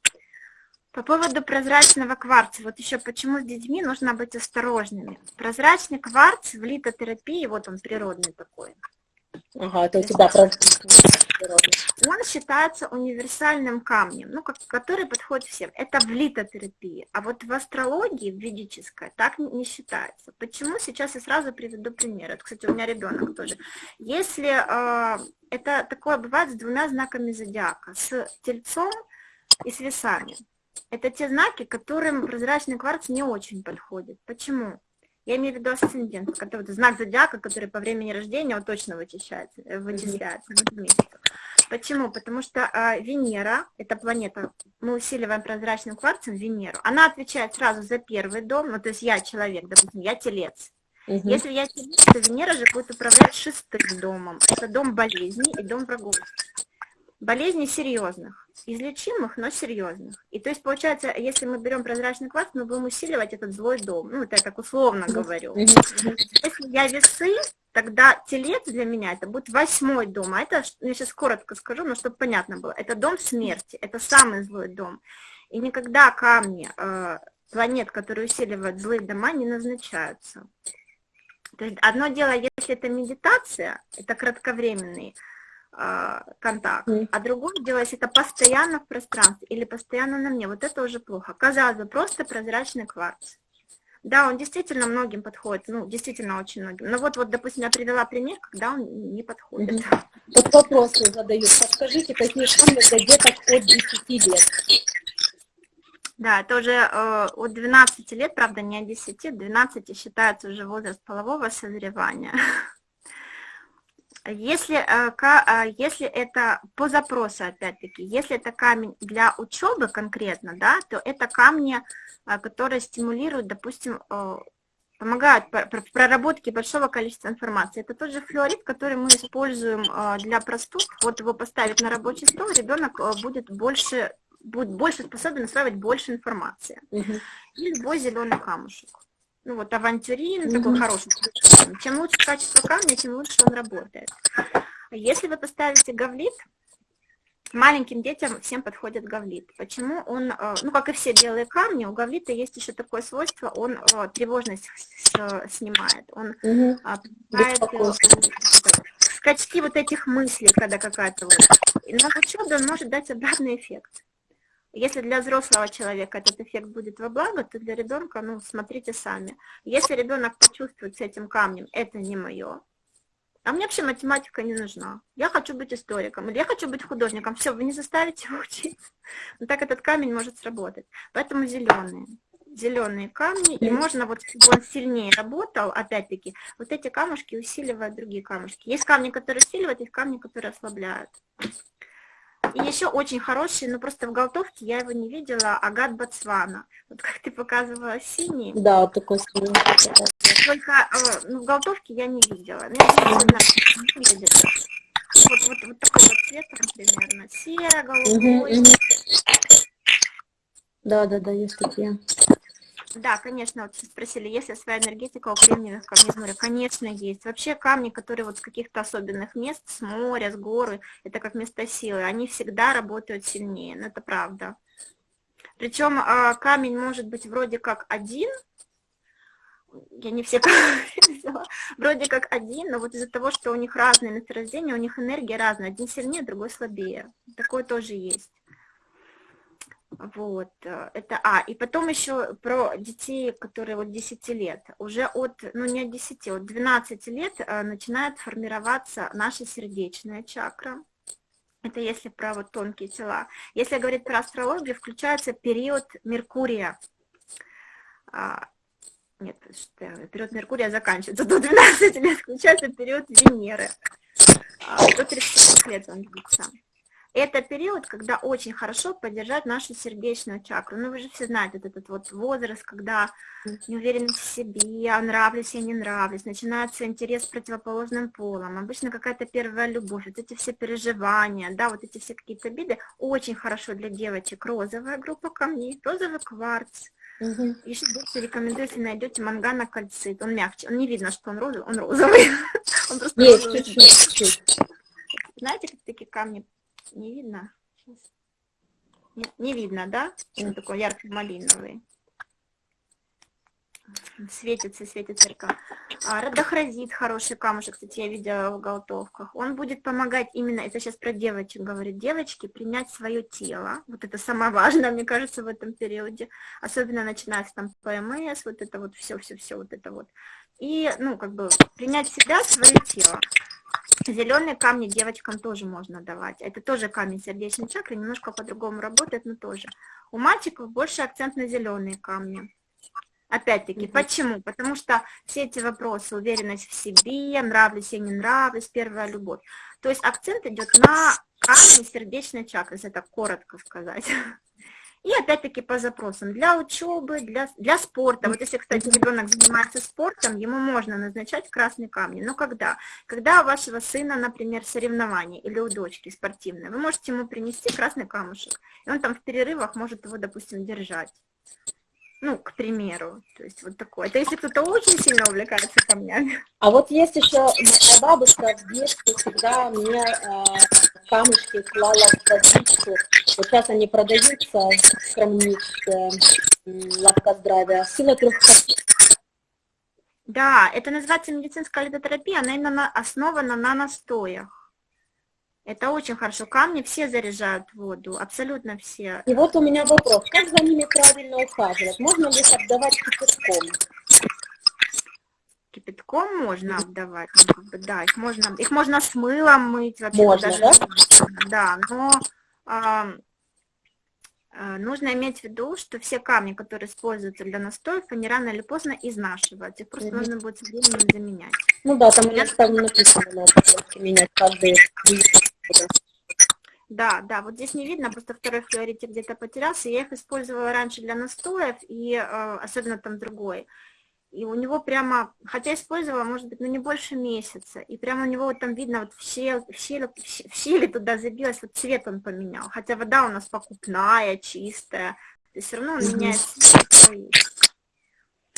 По поводу прозрачного кварца, вот еще почему с детьми нужно быть осторожными. Прозрачный кварц в литотерапии, вот он природный такой. Ага, это у тебя природный. Он считается универсальным камнем, ну, как, который подходит всем. Это в литотерапии. А вот в астрологии, в ведической, так не считается. Почему? Сейчас я сразу приведу пример. Это, кстати, у меня ребенок тоже. Если э, это такое бывает с двумя знаками зодиака, с тельцом и с весами. Это те знаки, которым прозрачный кварц не очень подходит. Почему? Я имею в виду асцендент, который знак зодиака, который по времени рождения он точно вычисляется, э, вычисляется Почему? Потому что э, Венера, это планета, мы усиливаем прозрачным кварцем Венеру, она отвечает сразу за первый дом, ну то есть я человек, допустим, я телец. Угу. Если я телец, то Венера же будет управлять шестым домом. Это дом болезней и дом врагов болезней серьезных, излечимых, но серьезных. И то есть получается, если мы берем прозрачный кварц, мы будем усиливать этот злой дом. Ну, это я так условно говорю. Если я весы, тогда телец для меня это будет восьмой дом. А это, я сейчас коротко скажу, но чтобы понятно было, это дом смерти, это самый злой дом. И никогда камни э, планет, которые усиливают злые дома, не назначаются. То есть одно дело, если это медитация, это кратковременный, контакт. Mm. А другое дело, если это постоянно в пространстве или постоянно на мне, вот это уже плохо. Казалось бы, просто прозрачный кварц. Да, он действительно многим подходит, ну, действительно очень многим. Но вот, вот допустим, я привела пример, когда он не подходит. Mm -hmm. Вот вопросы задают. Подскажите, какие камни для деток от 10 лет? Да, это уже э, от 12 лет, правда, не от 10, 12 считается уже возраст полового созревания. <laughs> Если, э, а, если это по запросу, опять-таки, если это камень для учебы конкретно, да, то это камни, а, которые стимулируют, допустим, э, помогают в проработке большого количества информации. Это тот же флюорит, который мы используем э, для простуд. Вот его поставить на рабочий стол, ребенок будет больше будет больше способен усваивать больше информации. Угу. И любой зеленый камушек. Ну вот авантюрин, такой хороший. Чем лучше качество камня, тем лучше он работает. Если вы поставите гавлит, маленьким детям всем подходит гавлит. Почему он, э, ну как и все белые камни, у гавлита есть еще такое свойство, он э, тревожность снимает, он угу. помогает скачки вот этих мыслей, когда какая-то вот. на учебе он может дать обратный эффект. Если для взрослого человека этот эффект будет во благо, то для ребенка, ну, смотрите сами. Если ребенок почувствует с этим камнем, это не мое, а мне вообще математика не нужна. Я хочу быть историком, или я хочу быть художником. Все, вы не заставите учиться. <laughs> Но так этот камень может сработать. Поэтому зеленые. Зеленые камни, и можно, вот чтобы он сильнее работал, опять-таки, вот эти камушки усиливают другие камушки. Есть камни, которые усиливают, есть камни, которые ослабляют. И еще очень хороший, но просто в голтовке я его не видела, агат Ботсвана. Вот как ты показывала синий. Да, вот такой синий. Только э, ну, в голтовке я не видела. Ну, я не. Вот, вот, вот такой вот цвет, примерно. Серо-голубой. Угу, угу. Да, да, да, есть такие. Да, конечно, вот спросили, есть ли своя энергетика у кремниевых камней с моря? Конечно, есть. Вообще камни, которые вот с каких-то особенных мест, с моря, с горы, это как место силы, они всегда работают сильнее, ну это правда. Причем а, камень может быть вроде как один, я не все <laughs> вроде как один, но вот из-за того, что у них разные месторождения, у них энергия разная, один сильнее, другой слабее. Такое тоже есть. Вот, э, это, а, и потом еще про детей, которые вот 10 лет, уже от, ну не от 10, от 12 лет э, начинает формироваться наша сердечная чакра, это если про вот тонкие тела. Если говорить про астрологию, включается период Меркурия, а, нет, период Меркурия заканчивается, до 12 лет включается период Венеры, а, до 30 лет он длится. Это период, когда очень хорошо поддержать нашу сердечную чакру. Ну, вы же все знаете, вот этот вот возраст, когда неуверенность в себе, я нравлюсь, я не нравлюсь, начинается интерес с противоположным полом, обычно какая-то первая любовь, вот эти все переживания, да, вот эти все какие-то обиды, очень хорошо для девочек розовая группа камней, розовый кварц, Угу. Еще больше рекомендую, если найдете мангана-кальцит. Он мягче. Он не видно, что он розовый. Он розовый. <laughs> Он просто Есть, чуть-чуть. Знаете, как такие камни не видно? Не, не видно, да? Он такой ярко-малиновый. Светится, светится река. А, радохразит хороший камушек, кстати, я видела в голтовках. Он будет помогать именно, это сейчас про девочек говорит, девочки принять свое тело. Вот это самое важное, мне кажется, в этом периоде. Особенно начинается там ПМС, вот это вот все-все-все, вот это вот. И, ну, как бы, принять себя, свое тело. Зеленые камни девочкам тоже можно давать. Это тоже камень сердечной чакры, немножко по-другому работает, но тоже. У мальчиков больше акцент на зеленые камни. Опять-таки, почему? Потому что все эти вопросы, уверенность в себе, нравлюсь я, не нравлюсь, первая любовь. То есть акцент идет на камни сердечной чакры, если так коротко сказать. <laughs> И опять-таки по запросам для учебы, для, для спорта. Вот если, кстати, ребенок занимается спортом, ему можно назначать красные камни. Но когда? Когда у вашего сына, например, соревнование или у дочки спортивное, вы можете ему принести красный камушек. И он там в перерывах может его, допустим, держать. Ну, к примеру, то есть вот такое. Это если кто-то очень сильно увлекается камнями. А вот есть еще моя бабушка в детстве всегда мне э, камушки клала в водичку. Вот сейчас они продаются в крамничке лавка здравия. Сила трех Да, это называется медицинская лидотерапия, она именно основана на настоях. Это очень хорошо. Камни все заряжают воду, абсолютно все. И вот у меня вопрос. Как за ними правильно ухаживать? Можно ли их обдавать кипятком? Кипятком можно обдавать, ну, да, их можно, их можно с мылом мыть вообще. Можно, даже, да? Да, но а, нужно иметь в виду, что все камни, которые используются для настоев, они рано или поздно изнашиваются, их просто mm -hmm. нужно будет со временем заменять. Ну да, там у меня там написано, надо менять каждые да, да, вот здесь не видно, просто второй флюоритик где-то потерялся. Я их использовала раньше для настоев, и э, особенно там другой. и у него прямо, хотя использовала, может быть, ну не больше месяца, и прямо у него вот там видно, вот в щель, в щель, в щели туда забилось, вот цвет он поменял, хотя вода у нас покупная, чистая, есть все равно он меняет цвет.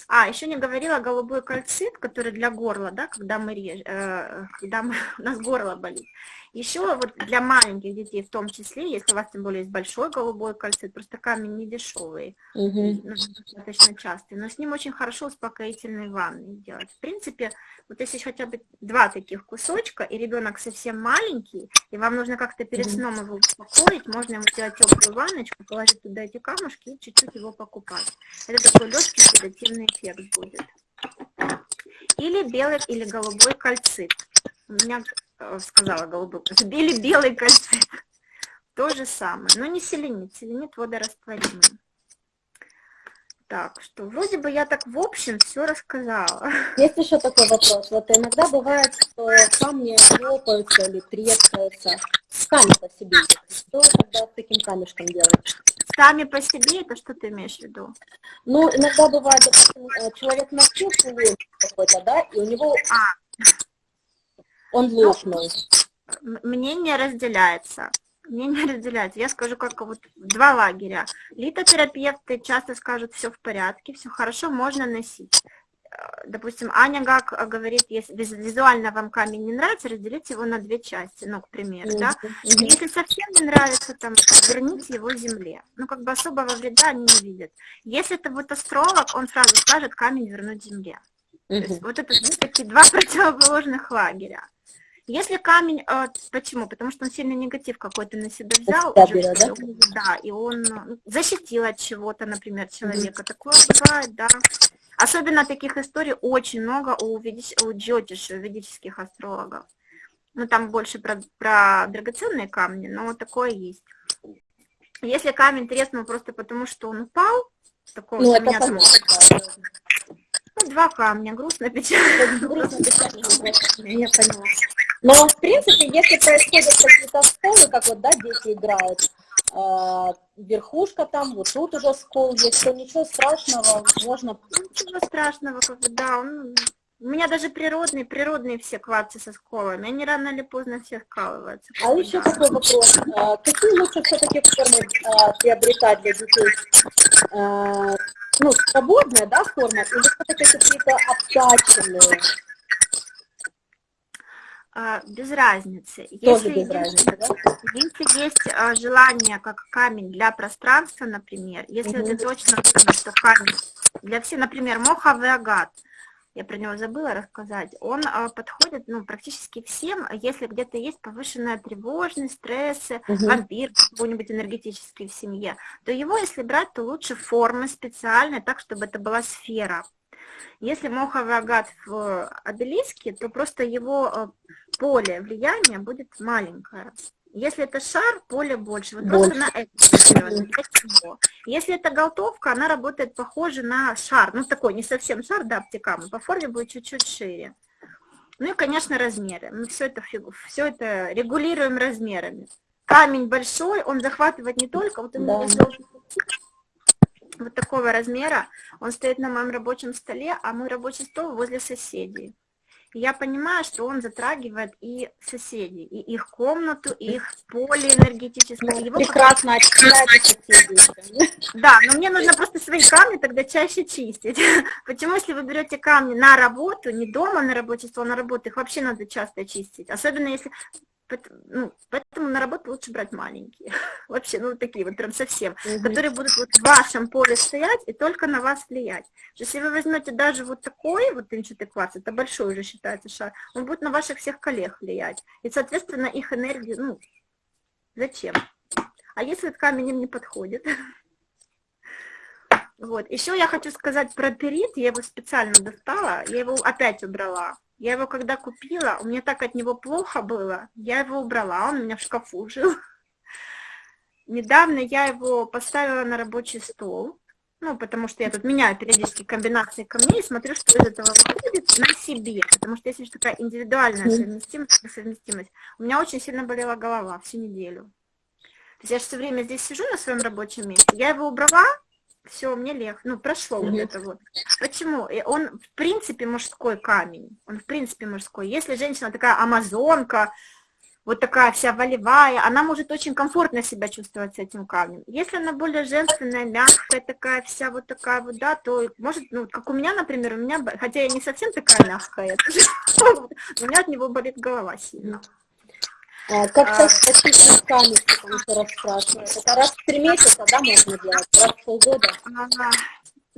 А, еще не говорила голубой кальцит, который для горла, да, когда мы режем, э, когда мы, <laughs> у нас горло болит. Еще вот для маленьких детей в том числе, если у вас тем более есть большой голубой кальцит, просто камень не дешевый, угу. достаточно частый, но с ним очень хорошо успокоительные ванны делать. В принципе, вот если хотя бы два таких кусочка, и ребенок совсем маленький, и вам нужно как-то перед сном его успокоить, можно ему сделать теплую ванночку, положить туда эти камушки и чуть-чуть его покупать. Это такой легкий седативный эффект будет. Или белый, или голубой кальцит. У меня сказала голубой, или белый кальцит. <laughs> То же самое, но не селенит, селенит водорастворимый. Так, что вроде бы я так в общем все рассказала. <laughs> Есть еще такой вопрос. Вот иногда бывает, что камни лопаются или трескаются. Сами по себе. Что тогда с таким камешком делать? Сами по себе, это что ты имеешь в виду? Ну, иногда бывает, допустим, э, человек носил какой-то, да, и у него а. Он лопнул. Мнение разделяется. Мнение разделяется. Я скажу, как вот два лагеря. Литотерапевты часто скажут, все в порядке, все хорошо, можно носить. Э, допустим, Аня как говорит, если визуально вам камень не нравится, разделите его на две части, ну, к примеру, да. Если совсем не нравится, там, верните его земле. Ну, как бы особого вреда они не видят. Если это будет астролог, он сразу скажет камень вернуть земле. То есть вот это такие два <laughs> противоположных лагеря. Если камень, э, почему? Потому что он сильный негатив какой-то на себя взял, уже, да? да, и он ну, защитил от чего-то, например, человека. Mm-hmm. Такое бывает, да. Особенно таких историй очень много у, ведич... у джотиш, у ведических астрологов. Ну, там больше про, про драгоценные камни, но такое есть. Если камень треснул просто потому, что он упал, такого ну, это ну, два камня, грустно, печально. Грустно, печально, <laughs> я поняла. Но, в принципе, если происходят какие-то сколы, как вот, да, дети играют, э, верхушка там, вот тут уже скол есть, то ничего страшного, можно... Ничего страшного, как бы, да, он... У меня даже природные, природные все кварцы со сколами, они рано или поздно все скалываются. А еще да. такой вопрос, а, какие лучше все-таки формы а, приобретать для детей? Ну, свободная, да, форма, или все-таки какие-то обтаченные? А, без разницы. Тоже если без разницы, да? Если есть а, желание, как камень для пространства, например, если угу. это точно что камень для всех, например, моховый агат, я про него забыла рассказать, он а, подходит ну, практически всем, если где-то есть повышенная тревожность, стрессы, угу. вампир какой-нибудь энергетический в семье, то его, если брать, то лучше формы специальные, так, чтобы это была сфера. Если моховый агат в обелиске, то просто его э, поле влияния будет маленькое. Если это шар, поле больше. Вот больше. просто на это Если это голтовка, она работает похоже на шар. Ну, такой не совсем шар, да, обтекамый. По форме будет чуть-чуть шире. Ну и, конечно, размеры. Мы все это, все это регулируем размерами. Камень большой, он захватывает не только, вот да. Вот такого размера, он стоит на моем рабочем столе, а мой рабочий стол возле соседей. я понимаю, что он затрагивает и соседей, и их комнату, и их поле энергетическое. Его Прекрасно очищает соседей. Да, но мне нужно просто свои камни тогда чаще чистить. <laughs> Почему, если вы берете камни на работу, не дома на рабочий стол, а на работу, их вообще надо часто чистить. Особенно если ну, поэтому на работу лучше брать маленькие. <laughs> Вообще, ну, такие вот прям совсем, угу. которые будут вот в вашем поле стоять и только на вас влиять. Если вы возьмете даже вот такой вот инчатый кварц, это большой уже считается шар, он будет на ваших всех коллег влиять. И, соответственно, их энергию, ну, зачем? А если этот камень им не подходит? <laughs> Вот. Еще я хочу сказать про перит, я его специально достала, я его опять убрала. Я его когда купила, у меня так от него плохо было, я его убрала, он у меня в шкафу жил. Недавно я его поставила на рабочий стол, ну, потому что я тут меняю периодически комбинации камней, смотрю, что из этого выходит на себе, потому что есть такая индивидуальная совместимость, совместимость. У меня очень сильно болела голова всю неделю. То есть я же все время здесь сижу на своем рабочем месте, я его убрала, все, мне легче, ну, прошло вот это вот. Почему? Он, в принципе, мужской камень, он, в принципе, мужской. Если женщина такая амазонка, вот такая вся волевая, она может очень комфортно себя чувствовать с этим камнем. Если она более женственная, мягкая, такая вся вот такая вот, да, то может, ну, как у меня, например, у меня, хотя я не совсем такая мягкая, <laughs> у меня от него болит голова сильно. А, как а, почистить камень, потому что раз спрашивают. Это раз в три месяца, да, можно делать? Раз в полгода? Ага.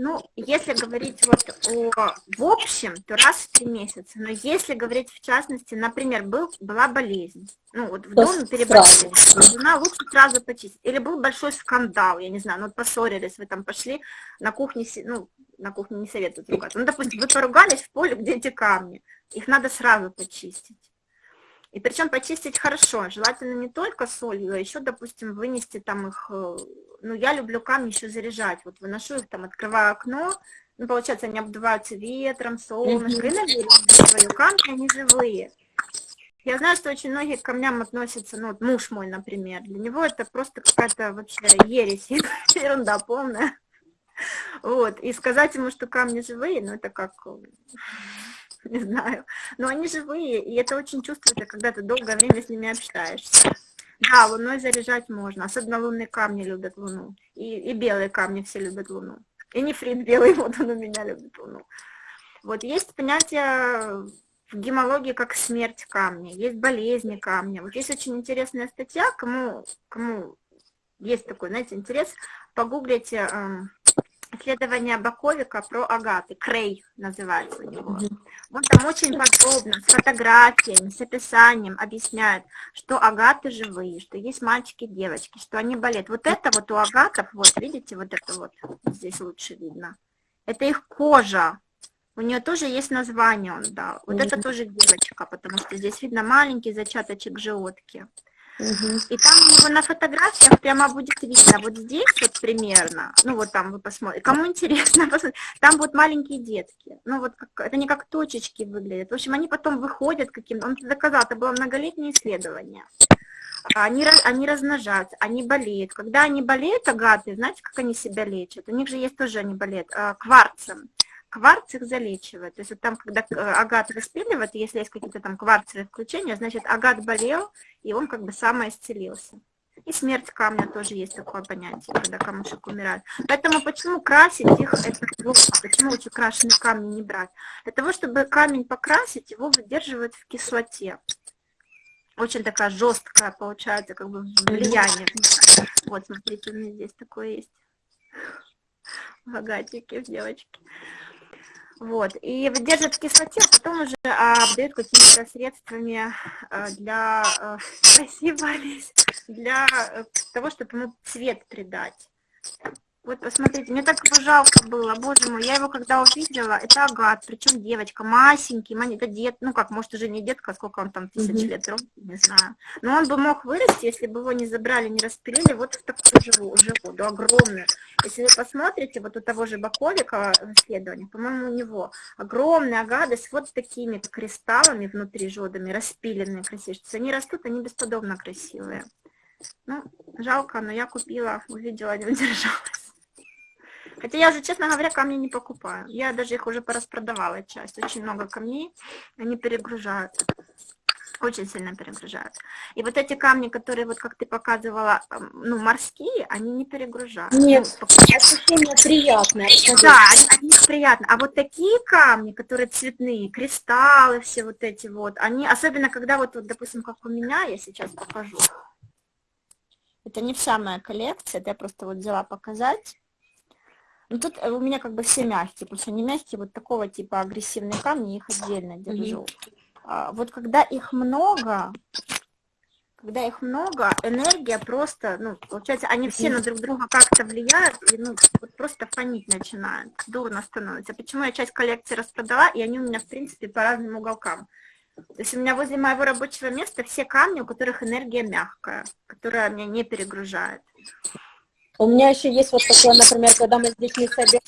Ну, если говорить вот о, в общем, то раз в три месяца. Но если говорить в частности, например, был, была болезнь, ну вот в доме переболели, жена лучше сразу почистить. Или был большой скандал, я не знаю, ну вот поссорились, вы там пошли на кухне, ну, на кухне не советуют ругаться. Ну, допустим, вы поругались в поле, где эти камни, их надо сразу почистить. И причем почистить хорошо, желательно не только солью, а еще, допустим, вынести там их, э, ну, я люблю камни еще заряжать, вот выношу их там, открываю окно, ну, получается, они обдуваются ветром, солнышко, и наверх свою камни, они живые. Я знаю, что очень многие к камням относятся, ну, вот муж мой, например, для него это просто какая-то вообще ересь, <laughs> ерунда полная. Вот, и сказать ему, что камни живые, ну, это как <laughs> не знаю. Но они живые, и это очень чувствуется, когда ты долгое время с ними общаешься. Да, луной заряжать можно, особенно лунные камни любят луну. И, и белые камни все любят луну. И нефрит белый, <laughs> вот он у меня любит луну. Вот есть понятие в гемологии как смерть камня, есть болезни камня. Вот есть очень интересная статья, кому, кому есть такой, знаете, интерес, погуглите эм, исследование Баковика про агаты, Крей называется у него. Он там очень подробно, с фотографиями, с описанием объясняет, что агаты живые, что есть мальчики и девочки, что они болеют. Вот это вот у агатов, вот видите, вот это вот, здесь лучше видно, это их кожа. У нее тоже есть название, он дал. Вот это тоже девочка, потому что здесь видно маленький зачаточек И там у него на фотографиях прямо будет видно, вот здесь вот примерно, ну вот там вы посмотрите, кому интересно, <laughs> там будут маленькие детки, ну вот как, это не как точечки выглядят, в общем, они потом выходят каким-то, он доказал, это было многолетнее исследование, они, они размножаются, они болеют, когда они болеют, агаты, знаете, как они себя лечат, у них же есть тоже, они болеют, а, кварцем, кварц их залечивает. То есть вот там, когда э, агат распиливает, если есть какие-то там кварцевые включения, значит, агат болел, и он как бы самоисцелился. И смерть камня тоже есть такое понятие, когда камушек умирает. Поэтому почему красить их, это плохо, почему лучше крашеные камни не брать? Для того, чтобы камень покрасить, его выдерживают в кислоте. Очень такая жесткая получается, как бы влияние. Вот, смотрите, у меня здесь такое есть. Агатики, девочки. Вот, и выдерживает в кислоте, а потом уже а, обдают какими-то средствами а, для, а, <laughs> спасибо, Олесь, для а, того, чтобы ему цвет придать. Вот посмотрите, мне так его жалко было, боже мой, я его когда увидела, это агат, причем девочка, масенький, это дед, ну как, может уже не детка, сколько он там, тысяч лет, не знаю. Но он бы мог вырасти, если бы его не забрали, не распилили, вот в такую живу, живу, да, огромную. Если вы посмотрите, вот у того же Баковика исследования, по-моему, у него огромные агады с вот такими кристаллами внутри жодами, распиленные красивые. Они растут, они бесподобно красивые. Ну, жалко, но я купила, увидела, не удержалась. Хотя я уже, честно говоря, камни не покупаю. Я даже их уже пораспродавала часть. Очень много камней, они перегружают. Очень сильно перегружают. И вот эти камни, которые, вот как ты показывала, ну, морские, они не перегружают. Нет, ну, ощущение приятное. Да, они, они приятно. А вот такие камни, которые цветные, кристаллы все вот эти вот, они, особенно когда вот, вот допустим, как у меня, я сейчас покажу. Это не вся моя коллекция, это я просто вот взяла показать. Ну тут э, у меня как бы все мягкие, потому что они мягкие, вот такого типа агрессивные камни, их отдельно держу. Mm-hmm. А, вот когда их много, когда их много, энергия просто, ну, получается, они все на друг друга как-то влияют, и, ну, вот просто фонить начинают, дурно становится. Почему я часть коллекции распродала, и они у меня, в принципе, по разным уголкам. То есть у меня возле моего рабочего места все камни, у которых энергия мягкая, которая меня не перегружает. У меня еще есть вот такое, например, когда мы с детьми собираем,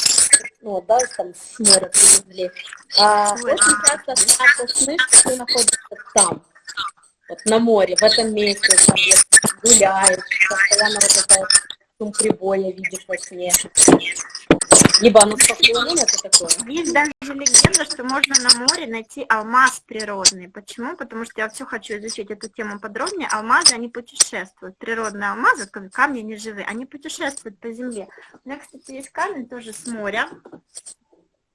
ну, да, там с моря привезли, а, очень часто снятся сны, что ты находишься там, вот на море, в этом месте, там, гуляешь, постоянно вот это шум прибоя видишь во сне. Либо оно спокойно, это такое. Есть даже легенда, что можно на море найти алмаз природный. Почему? Потому что я все хочу изучить эту тему подробнее. Алмазы, они путешествуют. Природные алмазы, камни не живые, они путешествуют по земле. У меня, кстати, есть камень тоже с моря.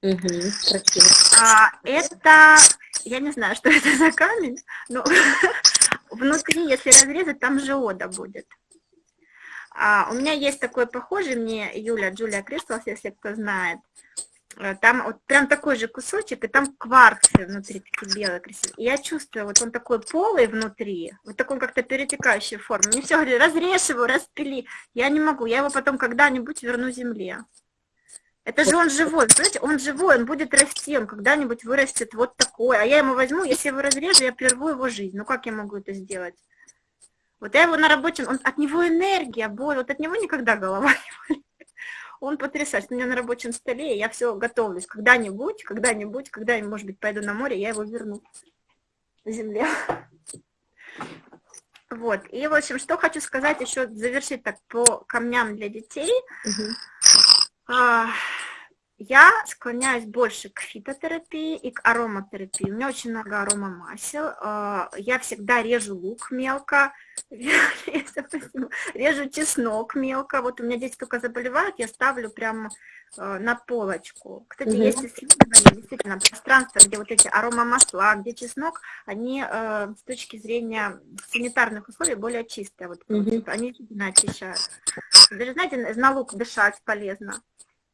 Угу, красиво. А, это, я не знаю, что <laughs> это за камень, но <laughs> внутри, если разрезать, там жиода будет. А, у меня есть такой похожий, мне Юля, Джулия Кристалс, если кто знает. Э, там вот прям такой же кусочек, и там кварцы внутри такие белые красивые. И я чувствую, вот он такой полый внутри, вот такой как-то перетекающей формы. Мне все говорили, разрежь его, распили. Я не могу, я его потом когда-нибудь верну земле. Это же он живой, понимаете, он живой, он будет расти, он когда-нибудь вырастет вот такой. А я ему возьму, если его разрежу, я прерву его жизнь. Ну как я могу это сделать? Вот я его на рабочем, он, от него энергия, боль, вот от него никогда голова не болит. Он потрясающий. У меня на рабочем столе, я все готовлюсь. Когда-нибудь, когда-нибудь, когда-нибудь, может быть, пойду на море, я его верну на земле. Вот. И, в общем, что хочу сказать еще, завершить так по камням для детей. Угу. Я склоняюсь больше к фитотерапии и к ароматерапии. У меня очень много аромамасел. А, я всегда режу лук мелко, <laughs> режу чеснок мелко. Вот у меня здесь только заболевают, я ставлю прямо а, на полочку. Кстати, угу. есть исследования, действительно, пространство, где вот эти аромамасла, где чеснок, они а, с точки зрения санитарных условий более чистые. Вот, угу. Они действительно очищают. Даже, знаете, на лук дышать полезно.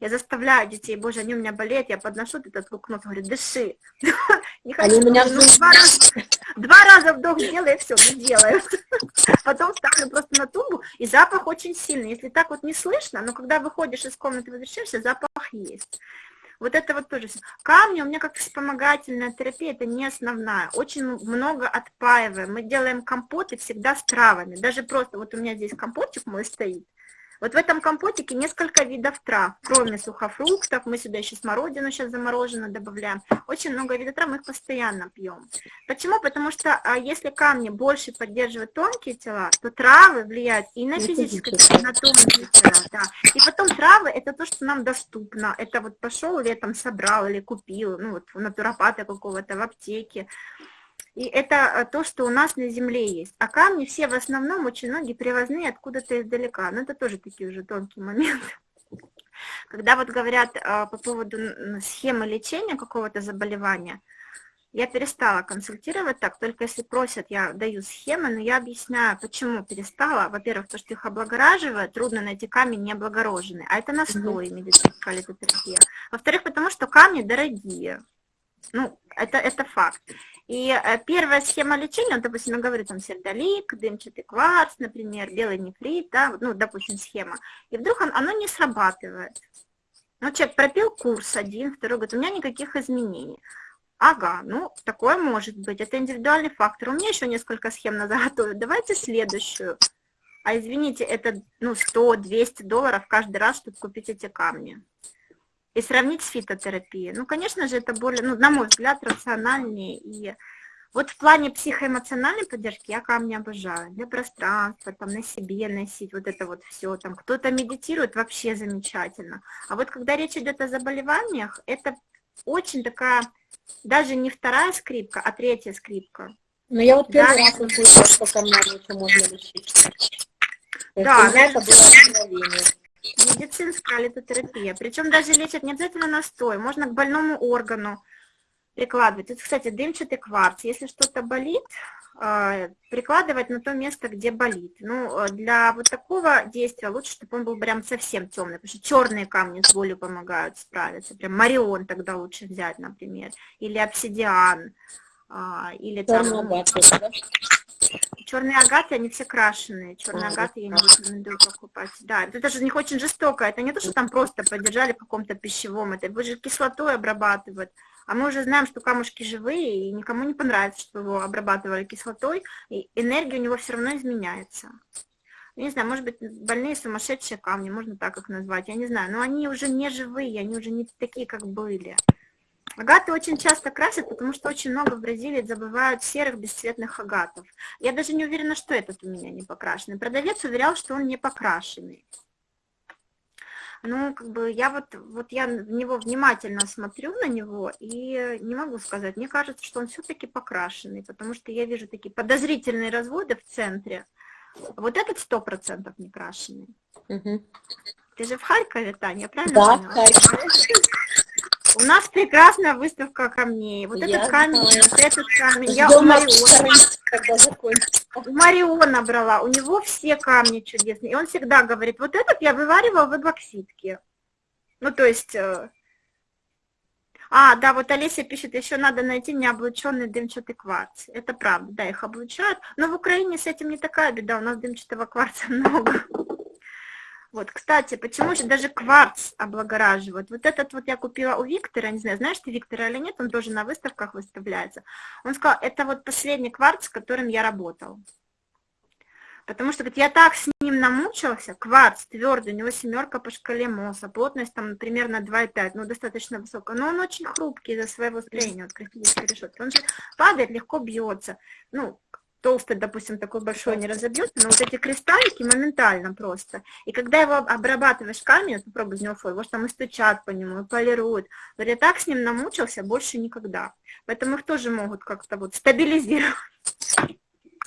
Я заставляю детей, боже, они у меня болеют, я подношу этот лукнот, говорю, дыши. <laughs> Не хочу, меня два, раза, два раза вдох сделай, и все, не делают. Потом ставлю просто на тумбу, и запах очень сильный. Если так вот не слышно, но когда выходишь из комнаты, возвращаешься, запах есть. Вот это вот тоже. Камни у меня как вспомогательная терапия, это не основная. Очень много отпаиваем. Мы делаем компоты всегда с травами. Даже просто, вот у меня здесь компотик мой стоит, вот в этом компотике несколько видов трав, кроме сухофруктов, мы сюда еще смородину сейчас замороженную добавляем. Очень много видов трав, мы их постоянно пьем. Почему? Потому что а, если камни больше поддерживают тонкие тела, то травы влияют и на физическое, и на тонкие тела. Да. И потом травы это то, что нам доступно. Это вот пошел летом собрал или купил, ну вот у натуропата какого-то в аптеке. И это э, то, что у нас на Земле есть. А камни все в основном очень многие привозные откуда-то издалека. Но это тоже такие уже тонкие моменты. <laughs> Когда вот говорят э, по поводу схемы лечения какого-то заболевания, я перестала консультировать так, только если просят, я даю схемы, но я объясняю, почему перестала. Во-первых, то, что их облагораживает, трудно найти камень не облагороженный, а это настой медицинская литотерапия. Во-вторых, потому что камни дорогие. Ну, это, это факт. И э, первая схема лечения, допустим, я говорю, там сердолик, дымчатый кварц, например, белый нефрит, да, ну, допустим, схема. И вдруг он, оно не срабатывает. Ну, человек пропил курс один, второй, говорит, у меня никаких изменений. Ага, ну, такое может быть, это индивидуальный фактор. У меня еще несколько схем на заготове, <laughs> давайте следующую. А извините, это ну, 100-200 долларов каждый раз, чтобы купить эти камни и сравнить с фитотерапией. Ну, конечно же, это более, ну, на мой взгляд, рациональнее. И вот в плане психоэмоциональной поддержки я камни обожаю. Для пространства, там, на себе носить, вот это вот все. Там кто-то медитирует, вообще замечательно. А вот когда речь идет о заболеваниях, это очень такая, даже не вторая скрипка, а третья скрипка. Ну, я вот первый да, раз услышала, что камнями еще можно лечить. Да, это было медицинская литотерапия. Причем даже лечат не обязательно настой, можно к больному органу прикладывать. Это, кстати, дымчатый кварц. Если что-то болит, а, прикладывать на то место, где болит. Ну, для вот такого действия лучше, чтобы он был прям совсем темный, потому что черные камни с болью помогают справиться. Прям марион тогда лучше взять, например, или обсидиан, а, или там... Черные агаты, они все крашеные. Черные агаты я не рекомендую покупать. Да, это же не очень жестоко. Это не то, что там просто поддержали в каком-то пищевом. Это вы же кислотой обрабатывают. А мы уже знаем, что камушки живые, и никому не понравится, что его обрабатывали кислотой, и энергия у него все равно изменяется. Я не знаю, может быть, больные сумасшедшие камни, можно так их назвать, я не знаю, но они уже не живые, они уже не такие, как были. Агаты очень часто красят, потому что очень много в Бразилии забывают серых бесцветных агатов. Я даже не уверена, что этот у меня не покрашенный. Продавец уверял, что он не покрашенный. Ну, как бы я вот, вот я в него внимательно смотрю на него и не могу сказать. Мне кажется, что он все-таки покрашенный, потому что я вижу такие подозрительные разводы в центре. Вот этот сто процентов не крашеный. Угу. Ты же в Харькове, Таня, правильно Да, поняла? в Харькове. У нас прекрасная выставка камней. Вот Я этот камень, знаю. вот этот камень. Я у Ждем Мариона, когда закончится. у Мариона брала. У него все камни чудесные. И он всегда говорит, вот этот я вываривал в эбоксидке. Ну, то есть... э, А, да, вот Олеся пишет, еще надо найти необлученный дымчатый кварц. Это правда, да, их облучают. Но в Украине с этим не такая беда, у нас дымчатого кварца <laughs> много. Вот, кстати, почему же даже кварц облагораживают? Вот этот вот я купила у Виктора, не знаю, знаешь ты Виктора или нет, он тоже на выставках выставляется. Он сказал, это вот последний кварц, с которым я работал. Потому что, говорит, я так с ним намучился, кварц твердый, у него семерка по шкале МОСа, плотность там примерно 2,5, ну, достаточно высокая, но он очень хрупкий из-за своего строения, вот крестилища решетки. Он же падает, легко бьется, ну, толстый, допустим, такой большой не разобьется, но вот эти кристаллики моментально просто. И когда его обрабатываешь камень, вот попробуй из него фой, же там и стучат по нему, и полируют. Вот я так с ним намучился, больше никогда. Поэтому их тоже могут как-то вот стабилизировать.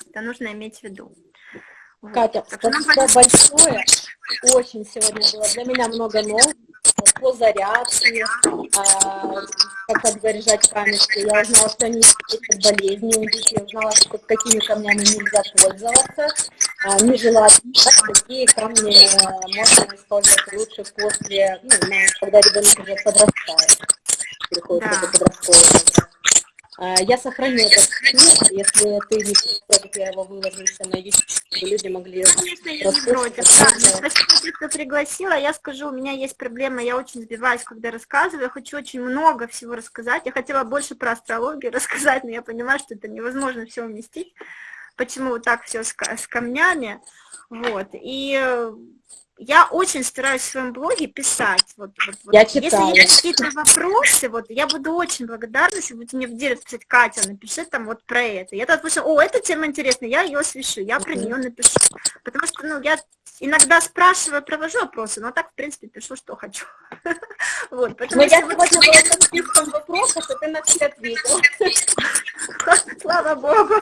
Это нужно иметь в виду. Вот. Катя, нам спасибо большое. Очень сегодня было для меня много нового по зарядке, а, как подзаряжать камешки. Я узнала, что они лечат болезни у детей, я узнала, что какими камнями нельзя пользоваться, а, нежелательно, какие камни а, можно использовать лучше после, ну, когда ребенок уже подрастает, переходит Да. в это подростковый возраст. А, Я сохраню этот эфир, если ты не я его выложу еще на YouTube, чтобы люди могли Конечно, я не против. Спасибо, что пригласила. Я скажу, у меня есть проблема, я очень сбиваюсь, когда рассказываю. Я хочу очень много всего рассказать. Я хотела больше про астрологию <laughs> рассказать, но я понимаю, что это невозможно все уместить. Почему вот так все с, с камнями. Вот. И э, я очень стараюсь в своем блоге писать. Вот, вот, вот. Я Если есть какие-то вопросы, вот я буду очень благодарна, если будете мне в директ писать, Катя, напиши там вот про это. Я так слышу, о, эта тема интересная, я ее освещу, я про нее напишу. Потому что, ну, я иногда спрашиваю, провожу опросы, но так, в принципе, пишу, что хочу. <laughs> Вот, поэтому Но я сегодня была со списком вопросов, и ты на все ответила. <laughs> Слава Богу.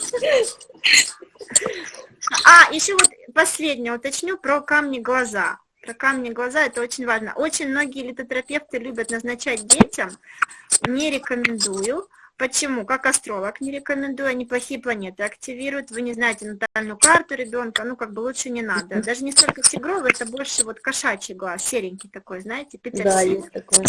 А, еще вот последнее уточню про камни глаза. Про камни глаза это очень важно. Очень многие литотерапевты любят назначать детям. Не рекомендую. Почему? Как астролог не рекомендую, они плохие планеты активируют, вы не знаете натальную карту ребенка, ну как бы лучше не надо. Даже не столько тигровый, это больше вот кошачий глаз, серенький такой, знаете, Да, петерсиль. есть такое.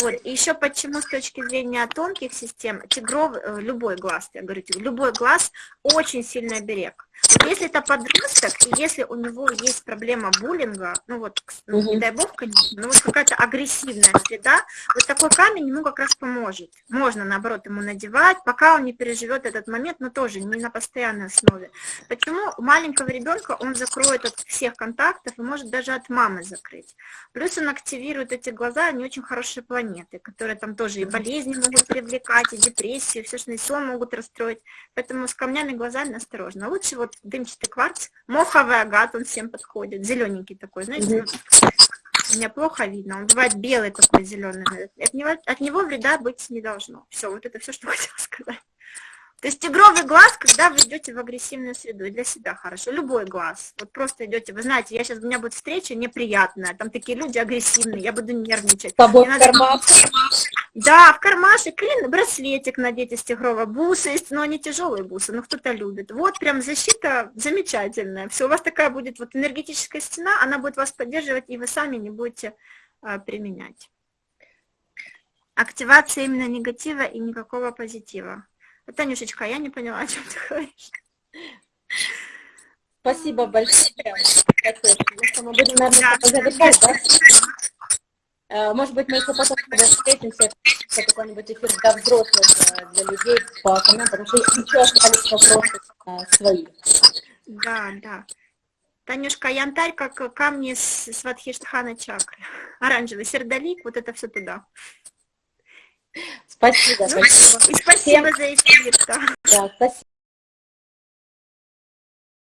Вот. И еще почему с точки зрения тонких систем, тигров, э, любой глаз, я говорю, любой глаз очень сильный оберег. Вот если это подросток, и если у него есть проблема буллинга, ну вот, ну, не Мгм. дай бог, конечно, но вот какая-то агрессивная среда, вот такой камень ему как раз поможет. Можно, наоборот, ему надевать, пока он не переживет этот момент, но тоже не на постоянной основе. Почему у маленького ребенка он закроет от всех контактов и может даже от мамы закрыть. Плюс он активирует эти глаза, они очень хорошие планеты, которые там тоже и болезни могут привлекать, и депрессию, все, что сон могут расстроить. Поэтому с камнями глазами осторожно. Лучше вот дымчатый кварц, моховый агат, он всем подходит, зелененький такой, знаете, Мгм. ну, меня плохо видно, он бывает белый такой, зеленый. От него, от него вреда быть не должно. Все, вот это все, что <laughs> хотела сказать. То есть тигровый глаз, когда вы идете в агрессивную среду, и для себя хорошо. Любой глаз. Вот просто идете, вы знаете, я сейчас, у меня будет встреча неприятная, там такие люди агрессивные, я буду нервничать. Тобой Мне в надо- карман. Да, в кармашек или браслетик надеть из тигрового. Бусы есть, но они тяжелые бусы, но кто-то любит. Вот прям защита замечательная. Все, у вас такая будет вот энергетическая стена, она будет вас поддерживать, и вы сами не будете а, применять. Активация именно негатива и никакого позитива. Танюшечка, я не поняла, о чем ты говоришь. Спасибо большое. Мы будем, наверное, Да. завершать, да? Э, Может быть, мы еще потом с встретимся, какой-нибудь эфир для взрослых, э, для людей по камням, потому что еще остались вопросы э, свои. Да, да. Танюшка, янтарь, как камни с Сватхиштхана чакры. Оранжевый сердолик, вот это все туда. Спасибо. И спасибо за эфир. Да, спасибо.